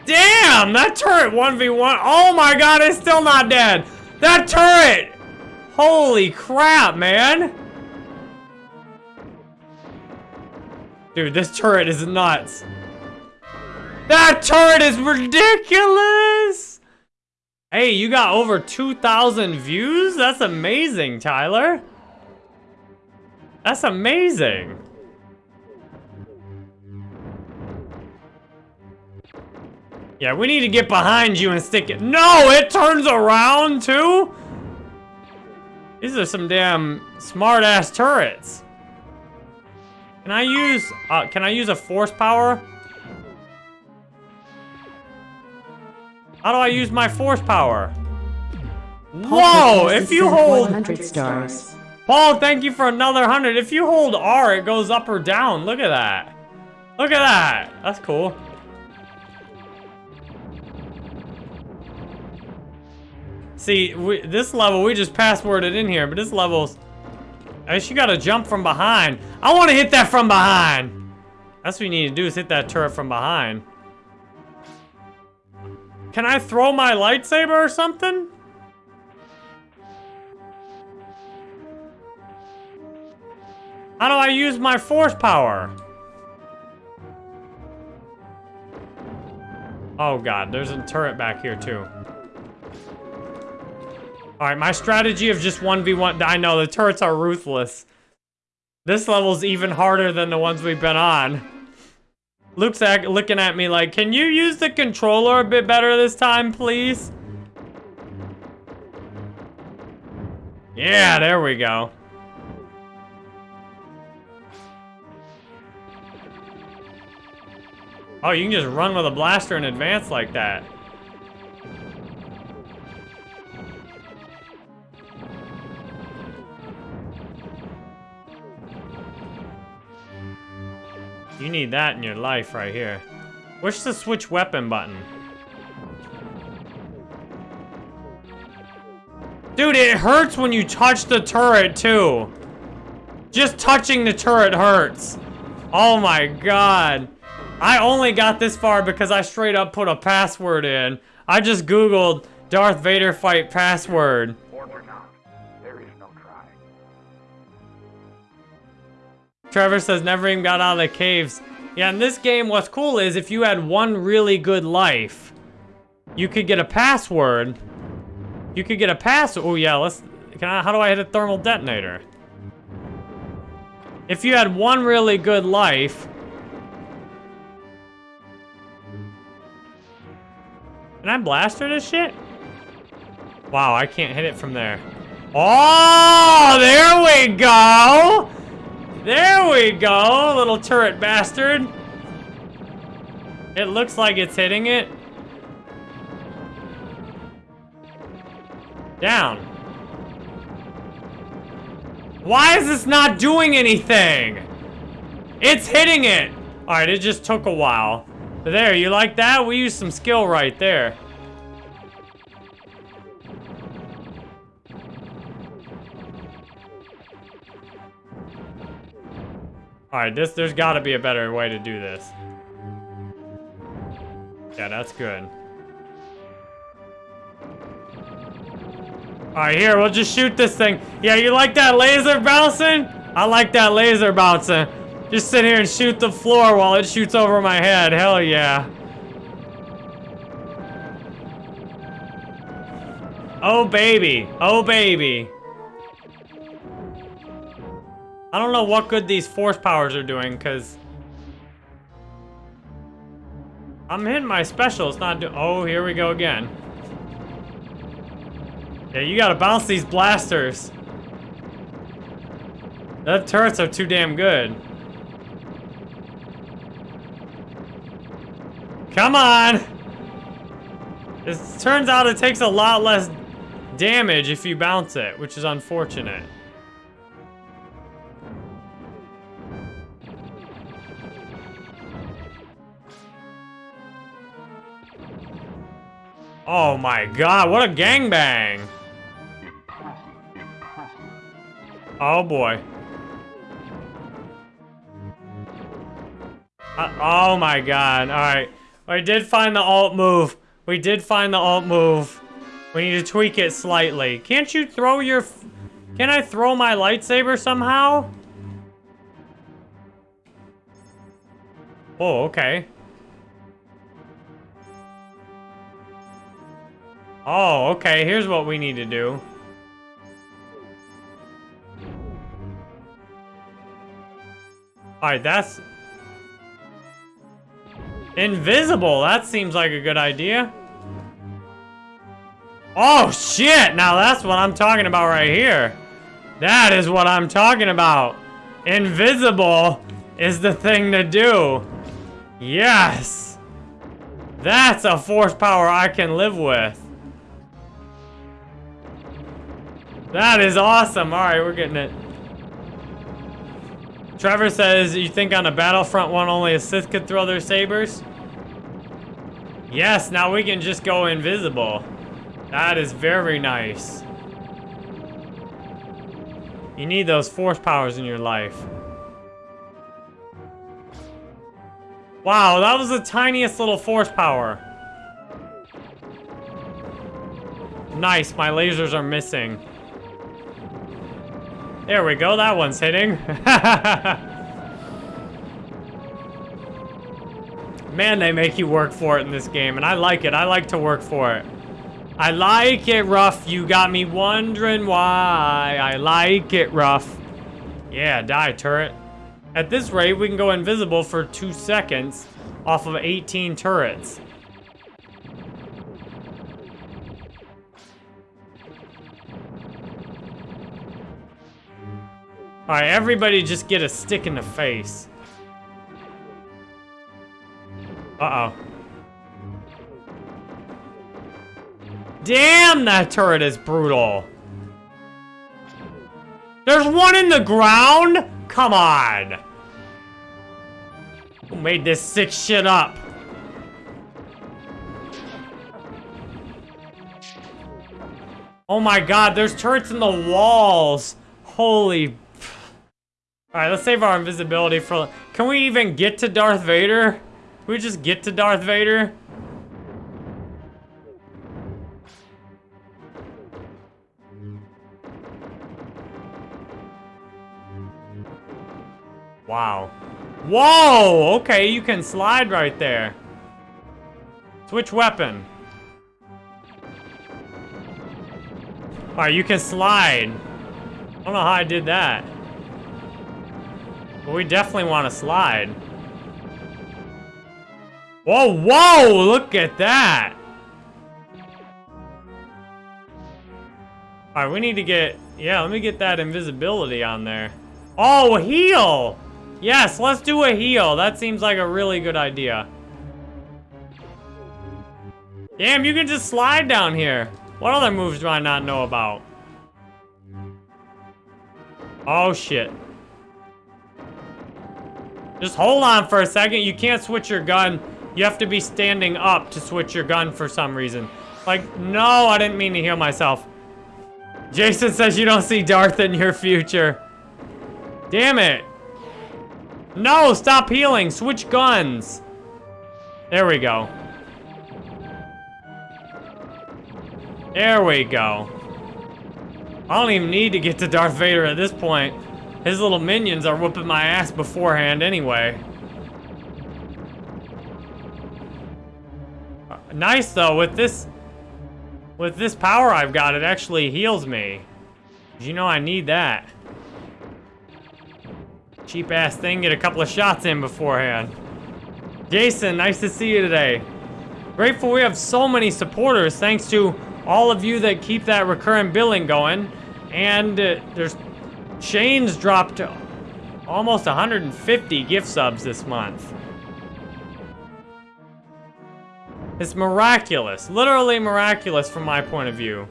Speaker 1: Damn! That turret 1v1. Oh my god, it's still not dead. That turret! Holy crap, man. Dude, this turret is nuts. That turret is ridiculous! Hey, you got over 2,000 views? That's amazing, Tyler. That's amazing. Yeah, we need to get behind you and stick it. No, it turns around too? These are some damn smart-ass turrets. Can I use, uh, can I use a force power? How do I use my force power? Whoa, if you hold...
Speaker 3: 100 stars.
Speaker 1: Paul, thank you for another 100. If you hold R, it goes up or down. Look at that. Look at that. That's cool. See, we, this level, we just passworded in here, but this level's... I guess you gotta jump from behind. I wanna hit that from behind! That's what you need to do, is hit that turret from behind. Can I throw my lightsaber or something? How do I use my force power? Oh god, there's a turret back here too. Alright, my strategy of just 1v1... I know, the turrets are ruthless. This level's even harder than the ones we've been on. Luke's looking at me like, can you use the controller a bit better this time, please? Yeah, there we go. Oh, you can just run with a blaster in advance like that. You need that in your life right here. Where's the switch weapon button? Dude, it hurts when you touch the turret, too. Just touching the turret hurts. Oh my god. I only got this far because I straight up put a password in. I just googled Darth Vader fight password. Trevor says never even got out of the caves. Yeah, in this game, what's cool is if you had one really good life, you could get a password. You could get a pass. Oh yeah, let's. Can I? How do I hit a thermal detonator? If you had one really good life. Can I blaster this shit? Wow, I can't hit it from there. Oh, there we go! There we go, little turret bastard. It looks like it's hitting it. Down. Why is this not doing anything? It's hitting it. All right, it just took a while. There, you like that? We used some skill right there. Alright, this there's gotta be a better way to do this. Yeah, that's good. Alright, here, we'll just shoot this thing. Yeah, you like that laser bouncing? I like that laser bouncing. Just sit here and shoot the floor while it shoots over my head. Hell yeah. Oh, baby. Oh, baby. I don't know what good these force powers are doing, because... I'm hitting my special, it's not do- Oh, here we go again. Yeah, you gotta bounce these blasters. The turrets are too damn good. Come on! It turns out it takes a lot less damage if you bounce it, which is unfortunate. Oh my god, what a gangbang! Oh boy. Uh, oh my god, alright. We did find the alt move. We did find the alt move. We need to tweak it slightly. Can't you throw your... Can I throw my lightsaber somehow? Oh, okay. Oh, okay. Here's what we need to do. Alright, that's... Invisible! That seems like a good idea. Oh, shit! Now that's what I'm talking about right here. That is what I'm talking about. Invisible is the thing to do. Yes! That's a force power I can live with. That is awesome. All right, we're getting it. Trevor says, you think on a Battlefront one only a Sith could throw their sabers? Yes, now we can just go invisible. That is very nice. You need those force powers in your life. Wow, that was the tiniest little force power. Nice, my lasers are missing. There we go, that one's hitting. Man, they make you work for it in this game, and I like it. I like to work for it. I like it rough. You got me wondering why. I like it rough. Yeah, die, turret. At this rate, we can go invisible for two seconds off of 18 turrets. Alright, everybody just get a stick in the face. Uh-oh. Damn, that turret is brutal. There's one in the ground? Come on. Who made this sick shit up? Oh my god, there's turrets in the walls. Holy Alright, let's save our invisibility for... Can we even get to Darth Vader? Can we just get to Darth Vader? Wow. Whoa! Okay, you can slide right there. Switch weapon. Alright, you can slide. I don't know how I did that. But we definitely want to slide. Whoa, whoa! Look at that! Alright, we need to get... Yeah, let me get that invisibility on there. Oh, heal! Yes, let's do a heal. That seems like a really good idea. Damn, you can just slide down here. What other moves do I not know about? Oh, shit. Just hold on for a second. You can't switch your gun. You have to be standing up to switch your gun for some reason. Like, no, I didn't mean to heal myself. Jason says you don't see Darth in your future. Damn it. No, stop healing. Switch guns. There we go. There we go. I don't even need to get to Darth Vader at this point. His little minions are whooping my ass beforehand anyway. Uh, nice though, with this... With this power I've got, it actually heals me. You know I need that. Cheap ass thing, get a couple of shots in beforehand. Jason, nice to see you today. Grateful we have so many supporters thanks to all of you that keep that recurring billing going. And uh, there's Shane's dropped almost 150 gift subs this month. It's miraculous. Literally miraculous from my point of view.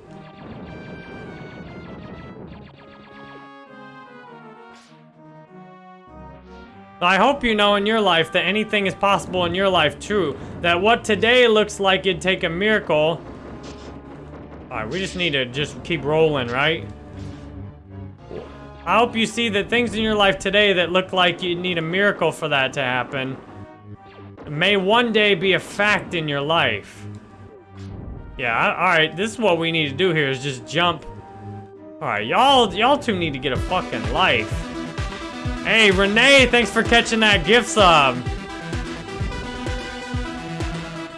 Speaker 1: I hope you know in your life that anything is possible in your life too. That what today looks like it'd take a miracle. Alright, we just need to just keep rolling, right? I hope you see that things in your life today that look like you need a miracle for that to happen may one day be a fact in your life. Yeah, alright, this is what we need to do here is just jump. Alright, y'all y'all two need to get a fucking life. Hey, Renee, thanks for catching that gift sub.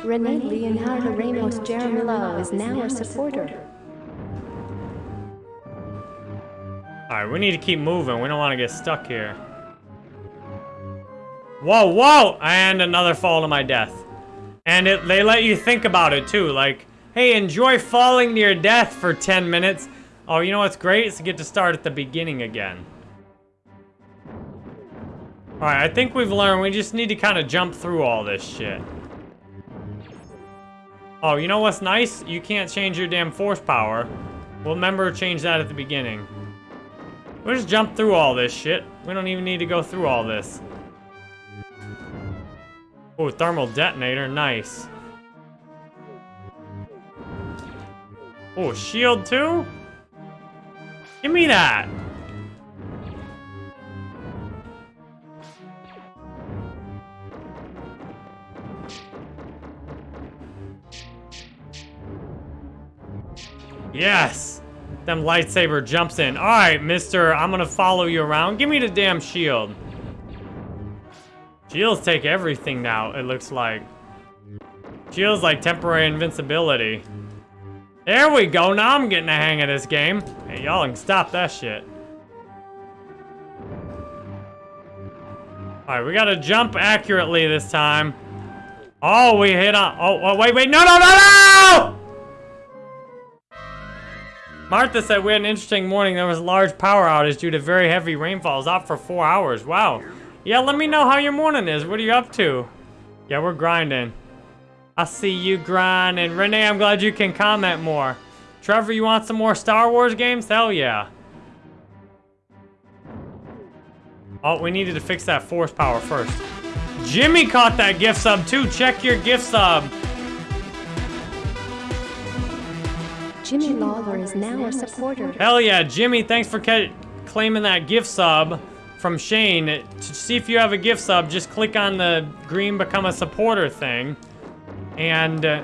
Speaker 2: Renee Leonardo Ramos Jaramillo is now a supporter.
Speaker 1: Alright, we need to keep moving. We don't want to get stuck here. Whoa, whoa! And another fall to my death. And it, they let you think about it, too. Like, hey, enjoy falling to your death for 10 minutes. Oh, you know what's great? Is to get to start at the beginning again. Alright, I think we've learned we just need to kind of jump through all this shit. Oh, you know what's nice? You can't change your damn force power. We'll remember change that at the beginning. We'll just jump through all this shit. We don't even need to go through all this. Oh, thermal detonator, nice. Oh, shield too? Give me that. Yes! Them lightsaber jumps in. Alright, mister, I'm gonna follow you around. Give me the damn shield. Shields take everything now, it looks like. Shields like temporary invincibility. There we go, now I'm getting the hang of this game. Hey, y'all can stop that shit. Alright, we gotta jump accurately this time. Oh, we hit on- oh, oh, wait, wait, no, no, no, no! Martha said we had an interesting morning. There was a large power outage due to very heavy rainfalls. Out for four hours. Wow. Yeah, let me know how your morning is. What are you up to? Yeah, we're grinding. I see you grinding. Renee, I'm glad you can comment more. Trevor, you want some more Star Wars games? Hell yeah. Oh, we needed to fix that force power first. Jimmy caught that gift sub too. Check your gift sub.
Speaker 2: Jimmy Lawler is now a supporter.
Speaker 1: Hell yeah, Jimmy, thanks for claiming that gift sub from Shane. To see if you have a gift sub, just click on the green become a supporter thing. And uh,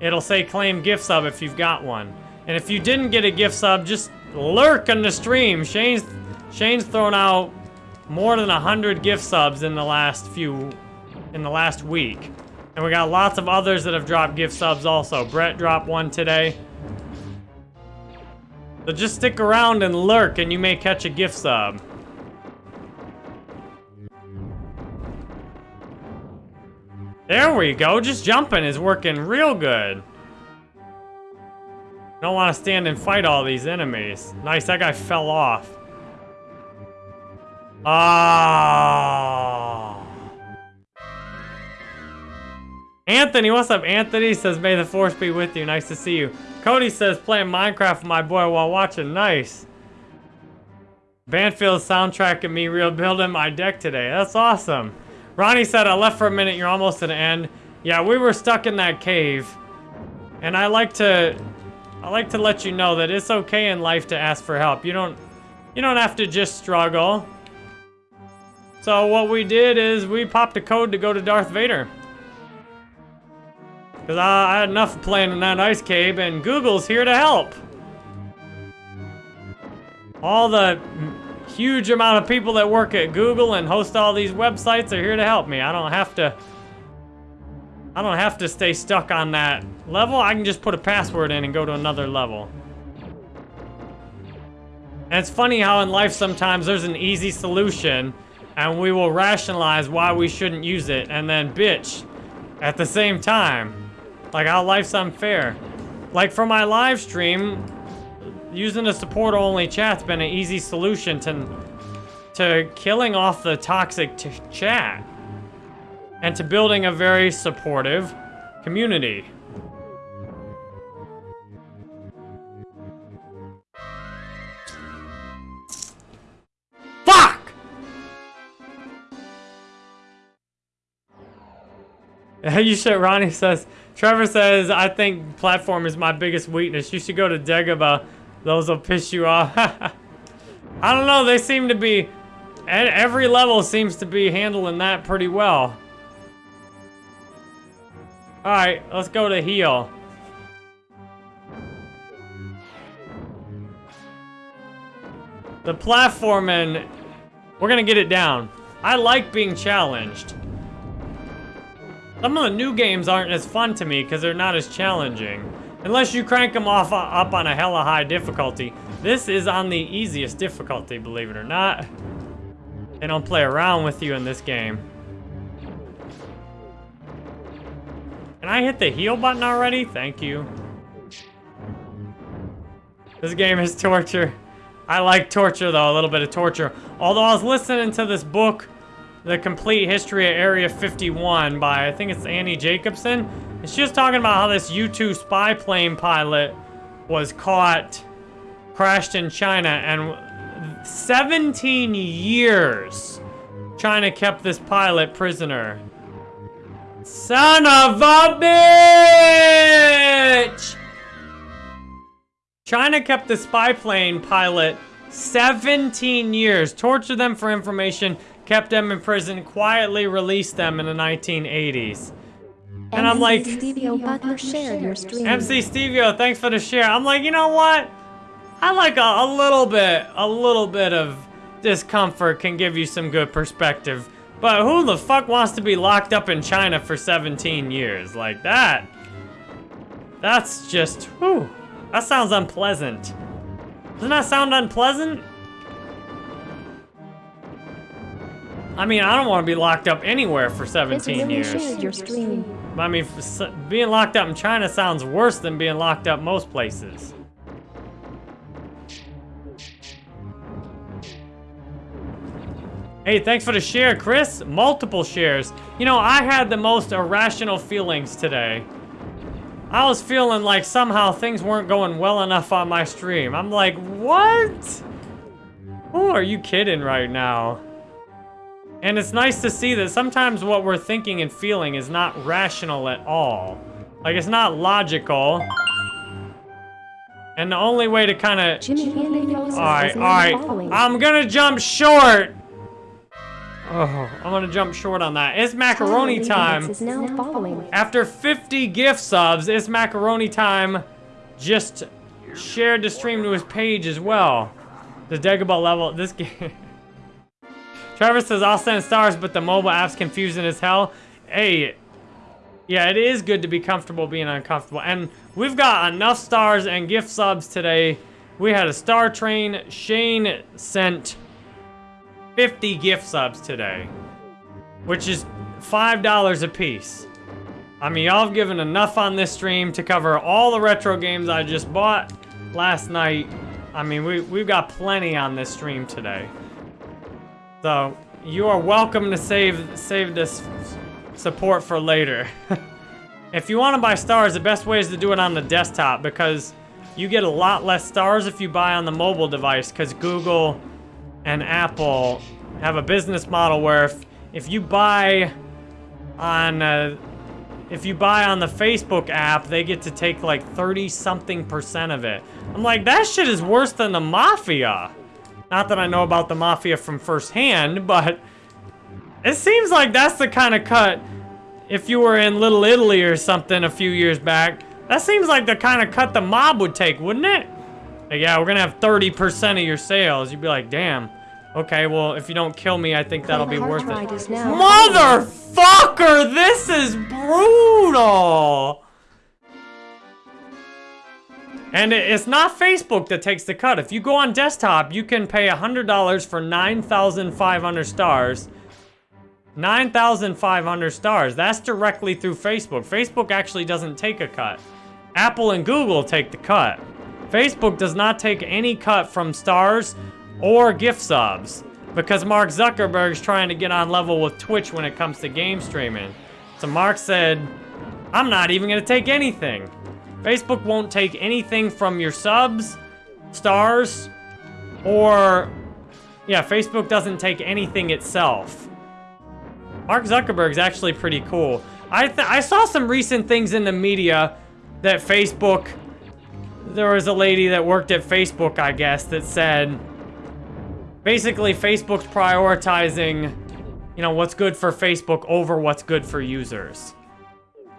Speaker 1: it'll say claim gift sub if you've got one. And if you didn't get a gift sub, just lurk on the stream. Shane's, Shane's thrown out more than 100 gift subs in the last few, in the last week. And we got lots of others that have dropped gift subs also. Brett dropped one today. So just stick around and lurk and you may catch a gift sub. There we go. Just jumping is working real good. Don't want to stand and fight all these enemies. Nice, that guy fell off. Ah. Anthony, what's up? Anthony says, may the force be with you. Nice to see you. Cody says, playing Minecraft with my boy while watching. Nice. Banfield soundtrack and me rebuilding my deck today. That's awesome. Ronnie said, I left for a minute. You're almost at the end. Yeah, we were stuck in that cave. And I like to... I like to let you know that it's okay in life to ask for help. You don't... You don't have to just struggle. So what we did is we popped a code to go to Darth Vader. Because I, I had enough playing in that ice cave, and Google's here to help. All the huge amount of people that work at Google and host all these websites are here to help me. I don't have to... I don't have to stay stuck on that level. I can just put a password in and go to another level. And it's funny how in life sometimes there's an easy solution and we will rationalize why we shouldn't use it and then bitch at the same time. Like how life's unfair. Like for my live stream, using a support-only chat's been an easy solution to, to killing off the toxic chat. And to building a very supportive, community. Fuck! you should, Ronnie says, Trevor says, I think platform is my biggest weakness. You should go to Dagobah. Those will piss you off. I don't know, they seem to be, every level seems to be handling that pretty well. Alright, let's go to heal. The platforming, we're gonna get it down. I like being challenged. Some of the new games aren't as fun to me because they're not as challenging. Unless you crank them off uh, up on a hella high difficulty. This is on the easiest difficulty, believe it or not. They don't play around with you in this game. Can I hit the heal button already? Thank you. This game is torture. I like torture, though, a little bit of torture. Although I was listening to this book, The Complete History of Area 51 by, I think it's Annie Jacobsen. And she was talking about how this U-2 spy plane pilot was caught, crashed in China, and 17 years China kept this pilot prisoner. Son of a bitch! China kept the spy plane pilot 17 years, tortured them for information, kept them in prison, quietly released them in the 1980s. And I'm like,
Speaker 2: Stevio oh, Butler shared your stream.
Speaker 1: MC Stevio, oh, thanks for the share. I'm like, you know what? I like a, a little bit, a little bit of discomfort can give you some good perspective. But who the fuck wants to be locked up in China for 17 years? Like that? That's just, whew. That sounds unpleasant. Doesn't that sound unpleasant? I mean, I don't want to be locked up anywhere for 17 years.
Speaker 2: your stream.
Speaker 1: I mean, being locked up in China sounds worse than being locked up most places. Hey, thanks for the share, Chris. Multiple shares. You know, I had the most irrational feelings today. I was feeling like somehow things weren't going well enough on my stream. I'm like, what? Who are you kidding right now? And it's nice to see that sometimes what we're thinking and feeling is not rational at all. Like, it's not logical. And the only way to kind of... Alright, alright. I'm gonna jump short! Oh, I'm gonna jump short on that. It's macaroni time.
Speaker 2: Leibovitz is now following.
Speaker 1: After 50 gift subs, it's macaroni time. Just shared the stream to his page as well. The Dagobah level, this game. Trevor says, I'll send stars, but the mobile app's confusing as hell. Hey, yeah, it is good to be comfortable being uncomfortable. And we've got enough stars and gift subs today. We had a star train. Shane sent 50 gift subs today, which is $5 a piece. I mean, y'all have given enough on this stream to cover all the retro games I just bought last night. I mean, we, we've got plenty on this stream today. So, you are welcome to save save this support for later. if you want to buy stars, the best way is to do it on the desktop because you get a lot less stars if you buy on the mobile device because Google and Apple have a business model where if, if you buy on uh, if you buy on the Facebook app, they get to take like 30 something percent of it. I'm like, that shit is worse than the mafia. Not that I know about the mafia from firsthand, but it seems like that's the kind of cut if you were in Little Italy or something a few years back. That seems like the kind of cut the mob would take, wouldn't it? Like, yeah, we're gonna have 30% of your sales. You'd be like, damn. Okay, well, if you don't kill me, I think that'll be worth it.
Speaker 2: is now following.
Speaker 1: Motherfucker, this is brutal. And it's not Facebook that takes the cut. If you go on desktop, you can pay $100 for 9,500 stars. 9,500 stars. That's directly through Facebook. Facebook actually doesn't take a cut. Apple and Google take the cut. Facebook does not take any cut from stars or gift subs because Mark Zuckerberg's trying to get on level with Twitch when it comes to game streaming. So Mark said, I'm not even gonna take anything. Facebook won't take anything from your subs, stars, or... Yeah, Facebook doesn't take anything itself. Mark Zuckerberg's actually pretty cool. I, I saw some recent things in the media that Facebook... There was a lady that worked at Facebook, I guess, that said... Basically, Facebook's prioritizing, you know, what's good for Facebook over what's good for users.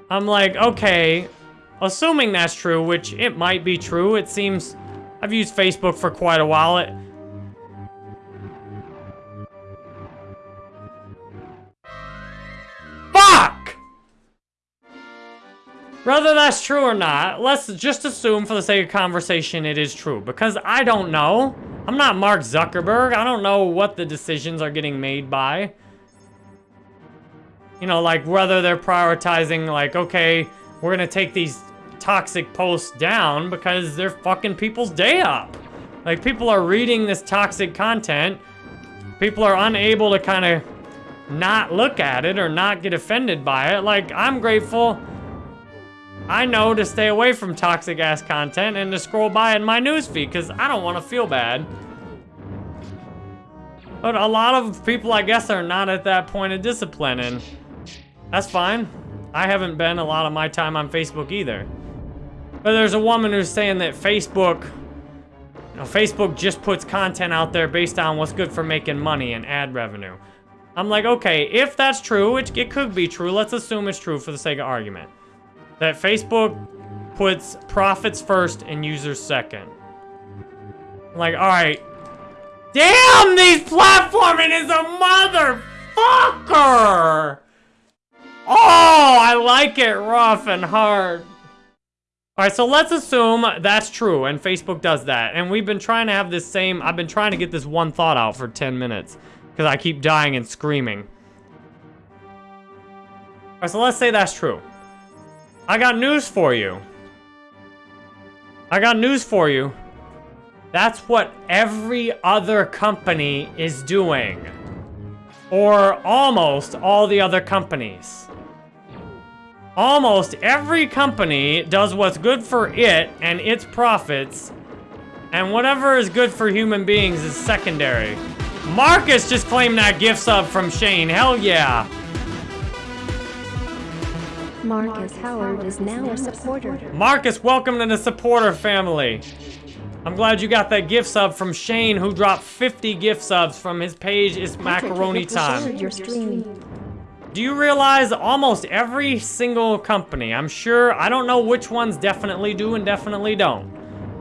Speaker 1: I'm like, okay, assuming that's true, which it might be true. It seems... I've used Facebook for quite a while. It, Fuck! Whether that's true or not, let's just assume for the sake of conversation it is true. Because I don't know. I'm not Mark Zuckerberg. I don't know what the decisions are getting made by. You know, like whether they're prioritizing like, okay, we're gonna take these toxic posts down because they're fucking people's day up. Like people are reading this toxic content. People are unable to kind of not look at it or not get offended by it. Like, I'm grateful I know to stay away from toxic ass content and to scroll by in my newsfeed because I don't want to feel bad. But a lot of people, I guess, are not at that point of discipline, and that's fine. I haven't been a lot of my time on Facebook either. But there's a woman who's saying that Facebook, you know, Facebook just puts content out there based on what's good for making money and ad revenue. I'm like, okay, if that's true, which it could be true, let's assume it's true for the sake of argument. That Facebook puts profits first and users second. I'm like, alright. Damn, these platforming is a motherfucker! Oh, I like it rough and hard. Alright, so let's assume that's true and Facebook does that. And we've been trying to have this same, I've been trying to get this one thought out for 10 minutes. Because I keep dying and screaming. Alright, so let's say that's true. I got news for you. I got news for you. That's what every other company is doing. Or almost all the other companies. Almost every company does what's good for it and its profits. And whatever is good for human beings is secondary. Marcus just claimed that gift sub from Shane. Hell yeah.
Speaker 2: Marcus Howard is now a supporter.
Speaker 1: Marcus, welcome to the supporter family. I'm glad you got that gift sub from Shane, who dropped 50 gift subs from his page. It's macaroni time. Do you realize almost every single company, I'm sure, I don't know which ones definitely do and definitely don't,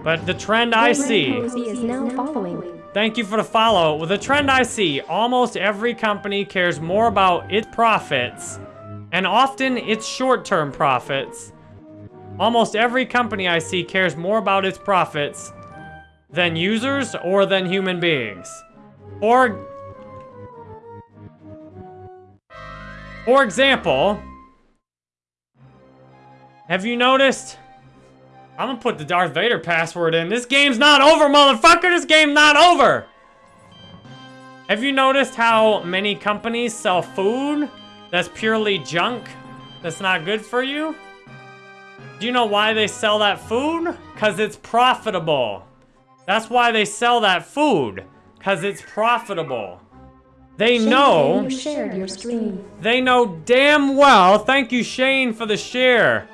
Speaker 1: but the trend I see...
Speaker 2: is now following.
Speaker 1: Thank you for the follow. With the trend I see, almost every company cares more about its profits, and often its short-term profits. Almost every company I see cares more about its profits than users or than human beings. Or, for example, have you noticed I'm gonna put the Darth Vader password in. This game's not over, motherfucker! This game's not over! Have you noticed how many companies sell food that's purely junk? That's not good for you? Do you know why they sell that food? Because it's profitable. That's why they sell that food. Because it's profitable. They
Speaker 2: Shane,
Speaker 1: know...
Speaker 2: You shared your stream.
Speaker 1: They know damn well... Thank you, Shane, for the share.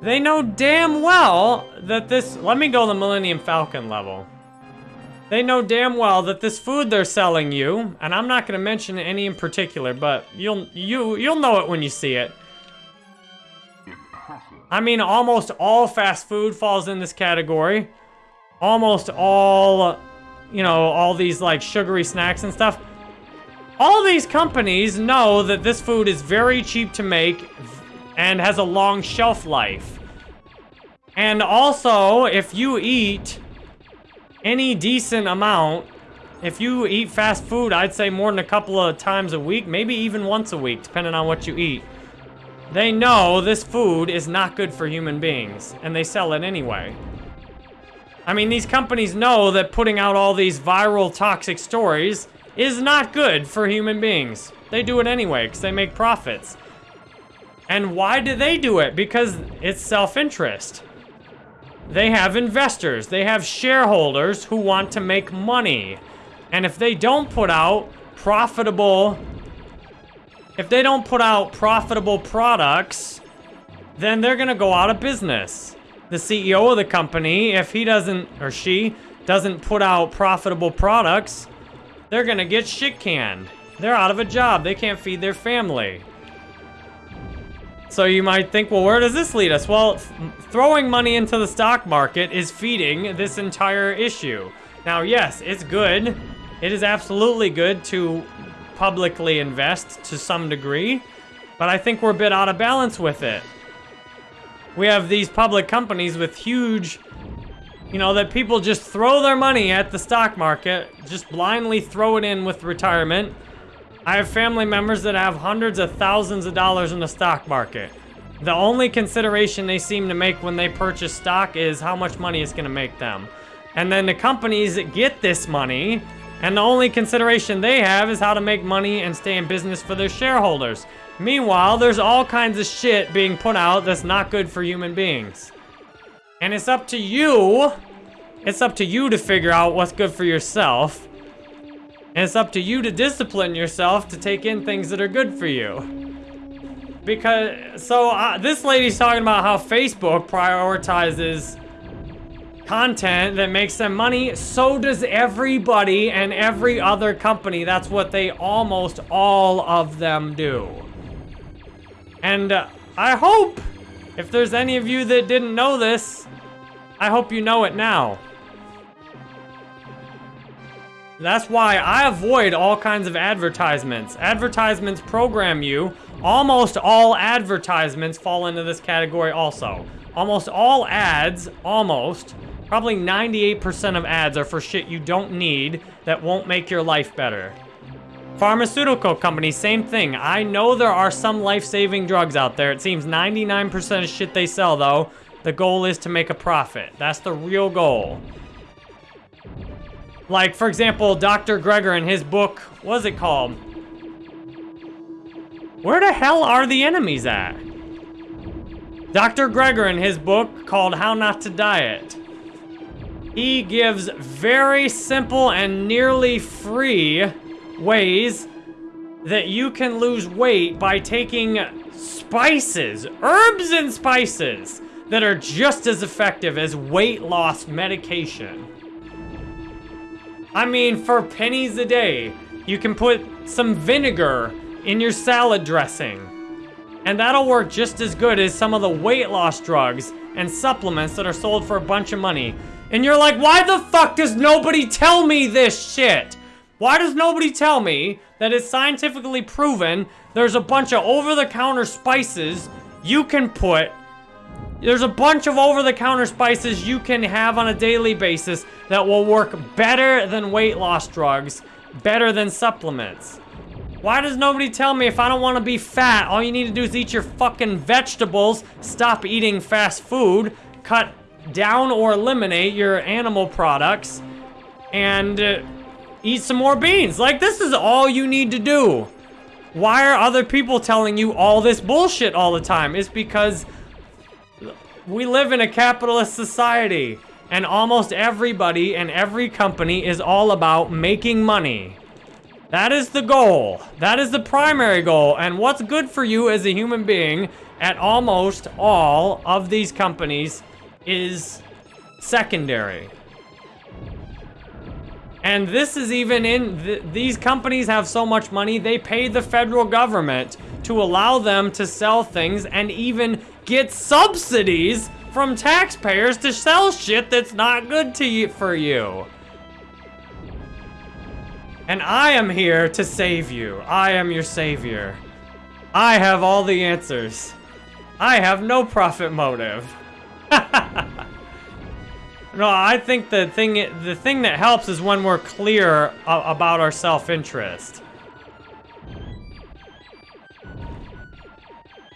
Speaker 1: They know damn well that this... Let me go the Millennium Falcon level. They know damn well that this food they're selling you, and I'm not going to mention any in particular, but you'll you you'll know it when you see it. I mean, almost all fast food falls in this category. Almost all, you know, all these like sugary snacks and stuff. All these companies know that this food is very cheap to make, and has a long shelf life. And also, if you eat any decent amount, if you eat fast food, I'd say more than a couple of times a week, maybe even once a week, depending on what you eat. They know this food is not good for human beings, and they sell it anyway. I mean, these companies know that putting out all these viral toxic stories is not good for human beings. They do it anyway, because they make profits. And why do they do it? Because it's self-interest. They have investors, they have shareholders who want to make money. And if they don't put out profitable, if they don't put out profitable products, then they're gonna go out of business. The CEO of the company, if he doesn't, or she, doesn't put out profitable products, they're gonna get shit canned. They're out of a job, they can't feed their family. So you might think, well, where does this lead us? Well, throwing money into the stock market is feeding this entire issue. Now, yes, it's good. It is absolutely good to publicly invest to some degree, but I think we're a bit out of balance with it. We have these public companies with huge, you know, that people just throw their money at the stock market, just blindly throw it in with retirement, I have family members that have hundreds of thousands of dollars in the stock market. The only consideration they seem to make when they purchase stock is how much money it's going to make them. And then the companies that get this money, and the only consideration they have is how to make money and stay in business for their shareholders. Meanwhile, there's all kinds of shit being put out that's not good for human beings. And it's up to you, it's up to you to figure out what's good for yourself. And it's up to you to discipline yourself to take in things that are good for you. Because, so uh, this lady's talking about how Facebook prioritizes content that makes them money. So does everybody and every other company. That's what they almost all of them do. And uh, I hope, if there's any of you that didn't know this, I hope you know it now. That's why I avoid all kinds of advertisements. Advertisements program you. Almost all advertisements fall into this category also. Almost all ads, almost, probably 98% of ads are for shit you don't need that won't make your life better. Pharmaceutical companies, same thing. I know there are some life-saving drugs out there. It seems 99% of shit they sell, though, the goal is to make a profit. That's the real goal. Like, for example, Dr. Greger in his book, what's it called? Where the hell are the enemies at? Dr. Greger in his book called How Not to Diet. He gives very simple and nearly free ways that you can lose weight by taking spices, herbs and spices that are just as effective as weight loss medication. I mean, for pennies a day, you can put some vinegar in your salad dressing. And that'll work just as good as some of the weight loss drugs and supplements that are sold for a bunch of money. And you're like, why the fuck does nobody tell me this shit? Why does nobody tell me that it's scientifically proven there's a bunch of over-the-counter spices you can put there's a bunch of over-the-counter spices you can have on a daily basis that will work better than weight loss drugs, better than supplements. Why does nobody tell me if I don't want to be fat, all you need to do is eat your fucking vegetables, stop eating fast food, cut down or eliminate your animal products, and uh, eat some more beans. Like, this is all you need to do. Why are other people telling you all this bullshit all the time? It's because we live in a capitalist society, and almost everybody and every company is all about making money. That is the goal. That is the primary goal. And what's good for you as a human being at almost all of these companies is secondary. And this is even in, th these companies have so much money, they pay the federal government to allow them to sell things and even get subsidies from taxpayers to sell shit that's not good to you for you. And I am here to save you. I am your savior. I have all the answers. I have no profit motive. no, I think the thing the thing that helps is when we're clear uh, about our self-interest.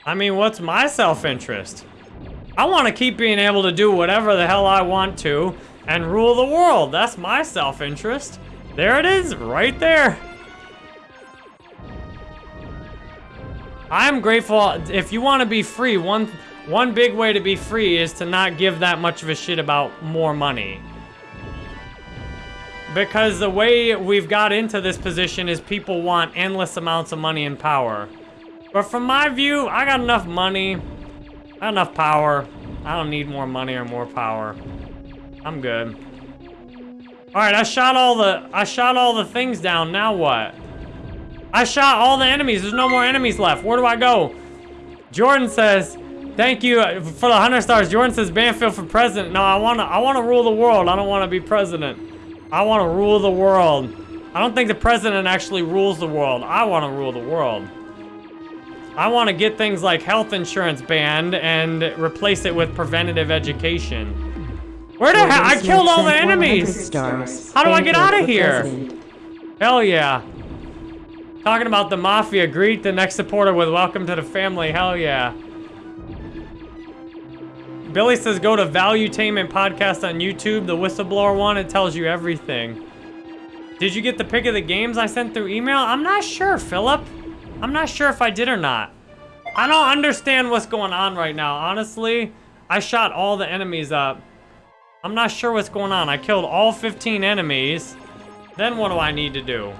Speaker 1: I mean, what's my self-interest? I want to keep being able to do whatever the hell I want to and rule the world. That's my self-interest. There it is, right there. I'm grateful. If you want to be free, one one big way to be free is to not give that much of a shit about more money. Because the way we've got into this position is people want endless amounts of money and power. But from my view, I got enough money, I got enough power. I don't need more money or more power. I'm good. All right, I shot all the I shot all the things down. Now what? I shot all the enemies. There's no more enemies left. Where do I go? Jordan says, "Thank you uh, for the hundred stars." Jordan says, "Banfield for president." No, I wanna I wanna rule the world. I don't want to be president. I want to rule the world. I don't think the president actually rules the world. I want to rule the world. I want to get things like health insurance banned and replace it with preventative education. Where the hell? I killed all the enemies!
Speaker 3: Stars.
Speaker 1: How do I get out of here? Hell yeah. Talking about the mafia, greet the next supporter with welcome to the family. Hell yeah. Billy says go to Valuetainment Podcast on YouTube, the whistleblower one. It tells you everything. Did you get the pick of the games I sent through email? I'm not sure, Philip. I'm not sure if I did or not. I don't understand what's going on right now. Honestly, I shot all the enemies up. I'm not sure what's going on. I killed all 15 enemies. Then what do I need to do?